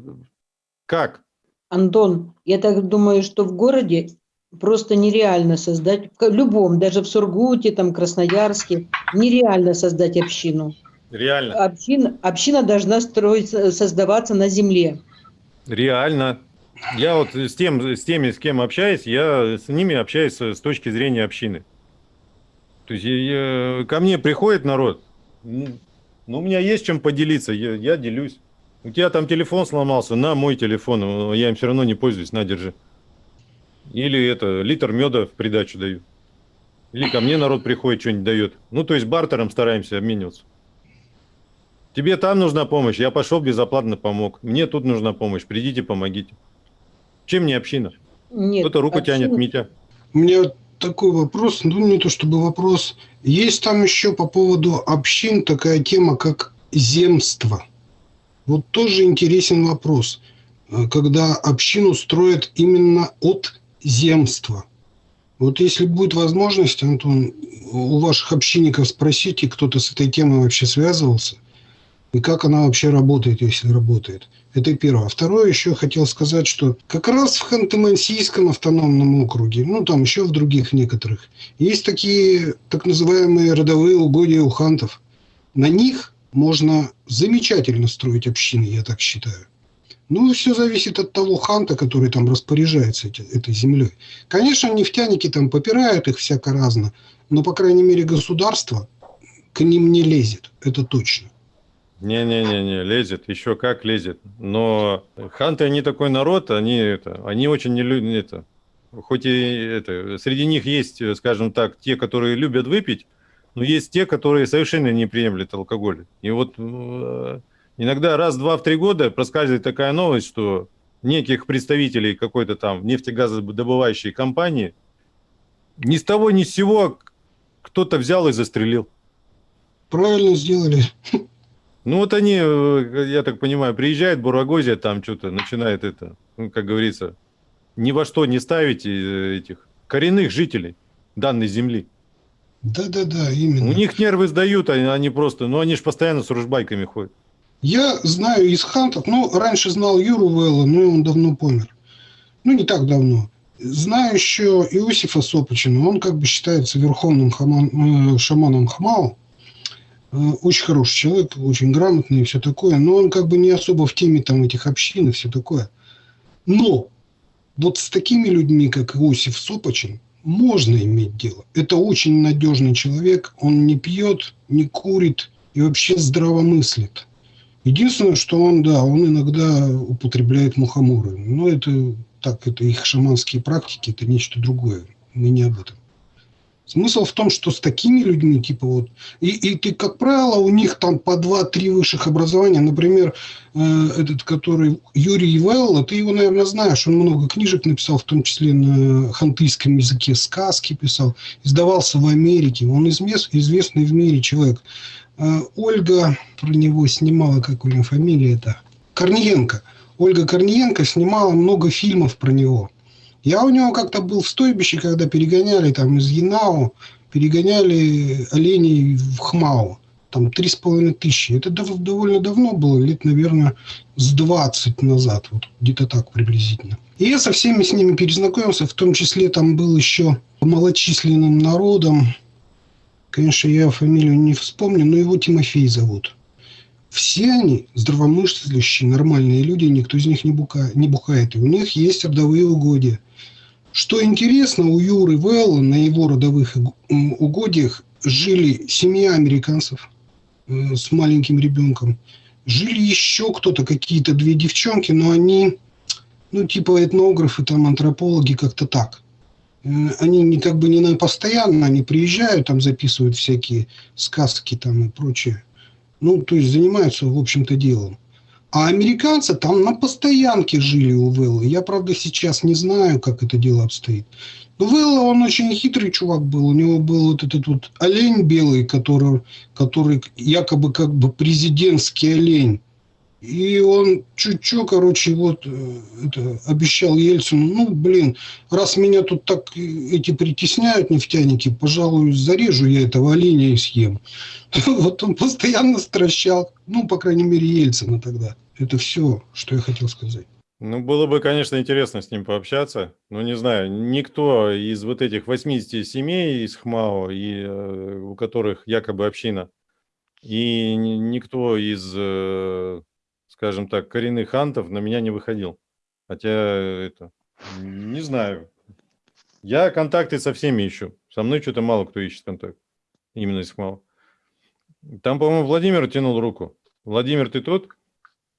как? Антон, я так думаю, что в городе просто нереально создать, в любом, даже в Сургуте, там, Красноярске, нереально создать общину. Реально. Община, община должна строиться, создаваться на земле. Реально. Я вот с, тем, с теми, с кем общаюсь, я с ними общаюсь с точки зрения общины. То есть я- ко мне приходит народ, ну, ну, у меня есть чем поделиться, я, я делюсь. У тебя там телефон сломался, на мой телефон, э, я им все равно не пользуюсь, на, держи. Или это, литр меда в придачу даю. Или ко мне народ приходит, что-нибудь дает. Ну, то есть бартером стараемся обмениваться. Тебе там нужна помощь, я пошел безоплатно помог. Мне тут нужна помощь, придите, помогите. Чем не община? Нет, Кто-то руку тянет, община- Митя. У меня такой вопрос, ну не то чтобы вопрос. Есть там еще по поводу общин такая тема, как земство. Вот тоже интересен вопрос. Э, Когда общину строят именно от земства. Вот если будет возможность, Антон, у ваших общинников спросите, кто-то с этой темой вообще связывался, и как она вообще работает, если работает. Это первое. А второе, еще хотел сказать, что как раз в Ханты-Мансийском автономном округе, ну там еще в других некоторых, есть такие так называемые родовые угодья у хантов. На них можно замечательно строить общины, я так считаю. Ну, все зависит от того ханта, который там распоряжается эти, этой землей. Конечно, нефтяники там попирают их всяко разно, но, по крайней мере, государство к ним не лезет, это точно. Не-не-не, лезет, еще как лезет. Но ханты, они такой народ, они, это, они очень не любят это. Хоть и это, среди них есть, скажем так, те, которые любят выпить, но есть те, которые совершенно не приемлют алкоголь. И вот э, иногда раз-два в три года проскальзывает такая новость, что неких представителей какой-то там нефтегазодобывающей компании ни с того ни с сего кто-то взял и застрелил. Правильно сделали. Ну вот они, э, я так понимаю, приезжают, Бурагозия там что-то начинает это, ну, как говорится, ни во что не ставить э, этих коренных жителей данной земли. Да-да-да, именно. У них нервы сдают, они, они просто, ну они же постоянно с ружбайками ходят. Я знаю из хантов, ну, раньше знал Юру Вэлла, но он давно помер. Ну, не так давно. Знаю еще Иосифа Сопочина, он как бы считается верховным хаман, э, шаманом Хмао. Э, очень хороший человек, очень грамотный и все такое, но он как бы не особо в теме там этих общин и все такое. Но вот с такими людьми, как Иосиф Сопочин, можно иметь дело. Это очень надежный человек, он не пьет, не курит и вообще здраво мыслит. Единственное, что он, да, он иногда употребляет мухоморы. Но это так, это их шаманские практики, это нечто другое. Мы не об этом. Смысл в том, что с такими людьми, типа вот, и, и ты, как правило, у них там по два-три высших образования, например, э, этот, который Юрий Велла, ты его, наверное, знаешь, он много книжек написал, в том числе на хантыйском языке, сказки писал, издавался в Америке, он извест, известный в мире человек. Э, Ольга про него снимала, как у него фамилия это, Корниенко. Ольга Корниенко снимала много фильмов про него. Я у него как-то был в стойбище, когда перегоняли там из Янау, перегоняли оленей в Хмау. Там три с половиной тысячи. Это дов- довольно давно было, лет, наверное, с 20 назад. Вот где-то так приблизительно. И я со всеми с ними перезнакомился, в том числе там был еще малочисленным народом. Конечно, я фамилию не вспомню, но его Тимофей зовут. Все они здравомыслящие, нормальные люди, никто из них не, бука, не бухает. И у них есть родовые угодья. Что интересно, у Юры Велла на его родовых угодьях жили семья американцев э, с маленьким ребенком. Жили еще кто-то, какие-то две девчонки, но они, ну, типа этнографы, там, антропологи, как-то так. Э, они не, как бы не на постоянно, они приезжают, там записывают всякие сказки там и прочее. Ну, то есть занимаются, в общем-то, делом. А американцы там на постоянке жили у Вэлла. Я, правда, сейчас не знаю, как это дело обстоит. Но Вэлла, он очень хитрый чувак был. У него был вот этот вот олень белый, который, который якобы как бы президентский олень. И он чуть-чуть, короче, вот э, это, обещал Ельцину, ну, блин, раз меня тут так эти притесняют нефтяники, пожалуй, зарежу я этого оленя и съем. Вот он постоянно стращал, ну, по крайней мере, Ельцина тогда. Это все, что я хотел сказать. Ну, было бы, конечно, интересно с ним пообщаться. Но не знаю, никто из вот этих 80 семей из ХМАО, и, э, у которых якобы община, и никто из э, скажем так, коренных антов на меня не выходил. Хотя это, не знаю. Я контакты со всеми ищу. Со мной что-то мало кто ищет контакт. Именно из мало. Там, по-моему, Владимир тянул руку. Владимир, ты тут?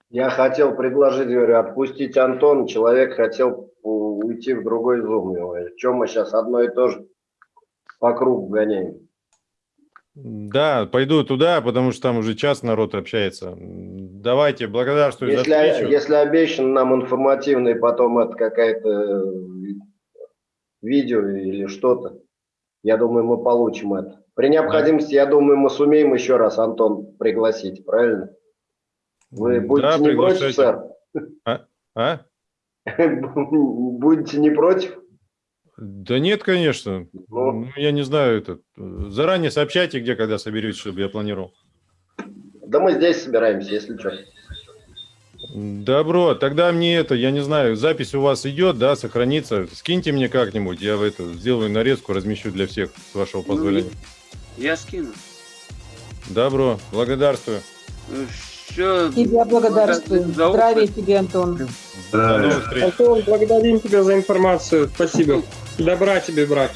Я хотел предложить, говорю, отпустить Антона. Человек хотел уйти в другой зум. Чем мы сейчас одно и то же по кругу гоняем? Да, пойду туда, потому что там уже час народ общается. Давайте, благодарствую если, за встречу. Если обещан нам информативный потом это какая-то э, видео или что-то, я думаю, мы получим это. При необходимости, я думаю, мы сумеем еще раз Антон пригласить, правильно? Вы будете да, не против, сэр? А? а? Будете не против? Да нет, конечно. Ну, я не знаю, это. Заранее сообщайте, где, когда соберетесь, чтобы я планировал. Да мы здесь собираемся, если что. Добро, тогда мне это, я не знаю, запись у вас идет, да, сохранится. Скиньте мне как-нибудь, я в это сделаю нарезку, размещу для всех, с вашего позволения. Я скину. Добро, благодарствую. Все. Тебя благодарствую. Здравия тебе, Антон. Встреч. Антон, благодарим тебя за информацию. Спасибо. Добра тебе, брат.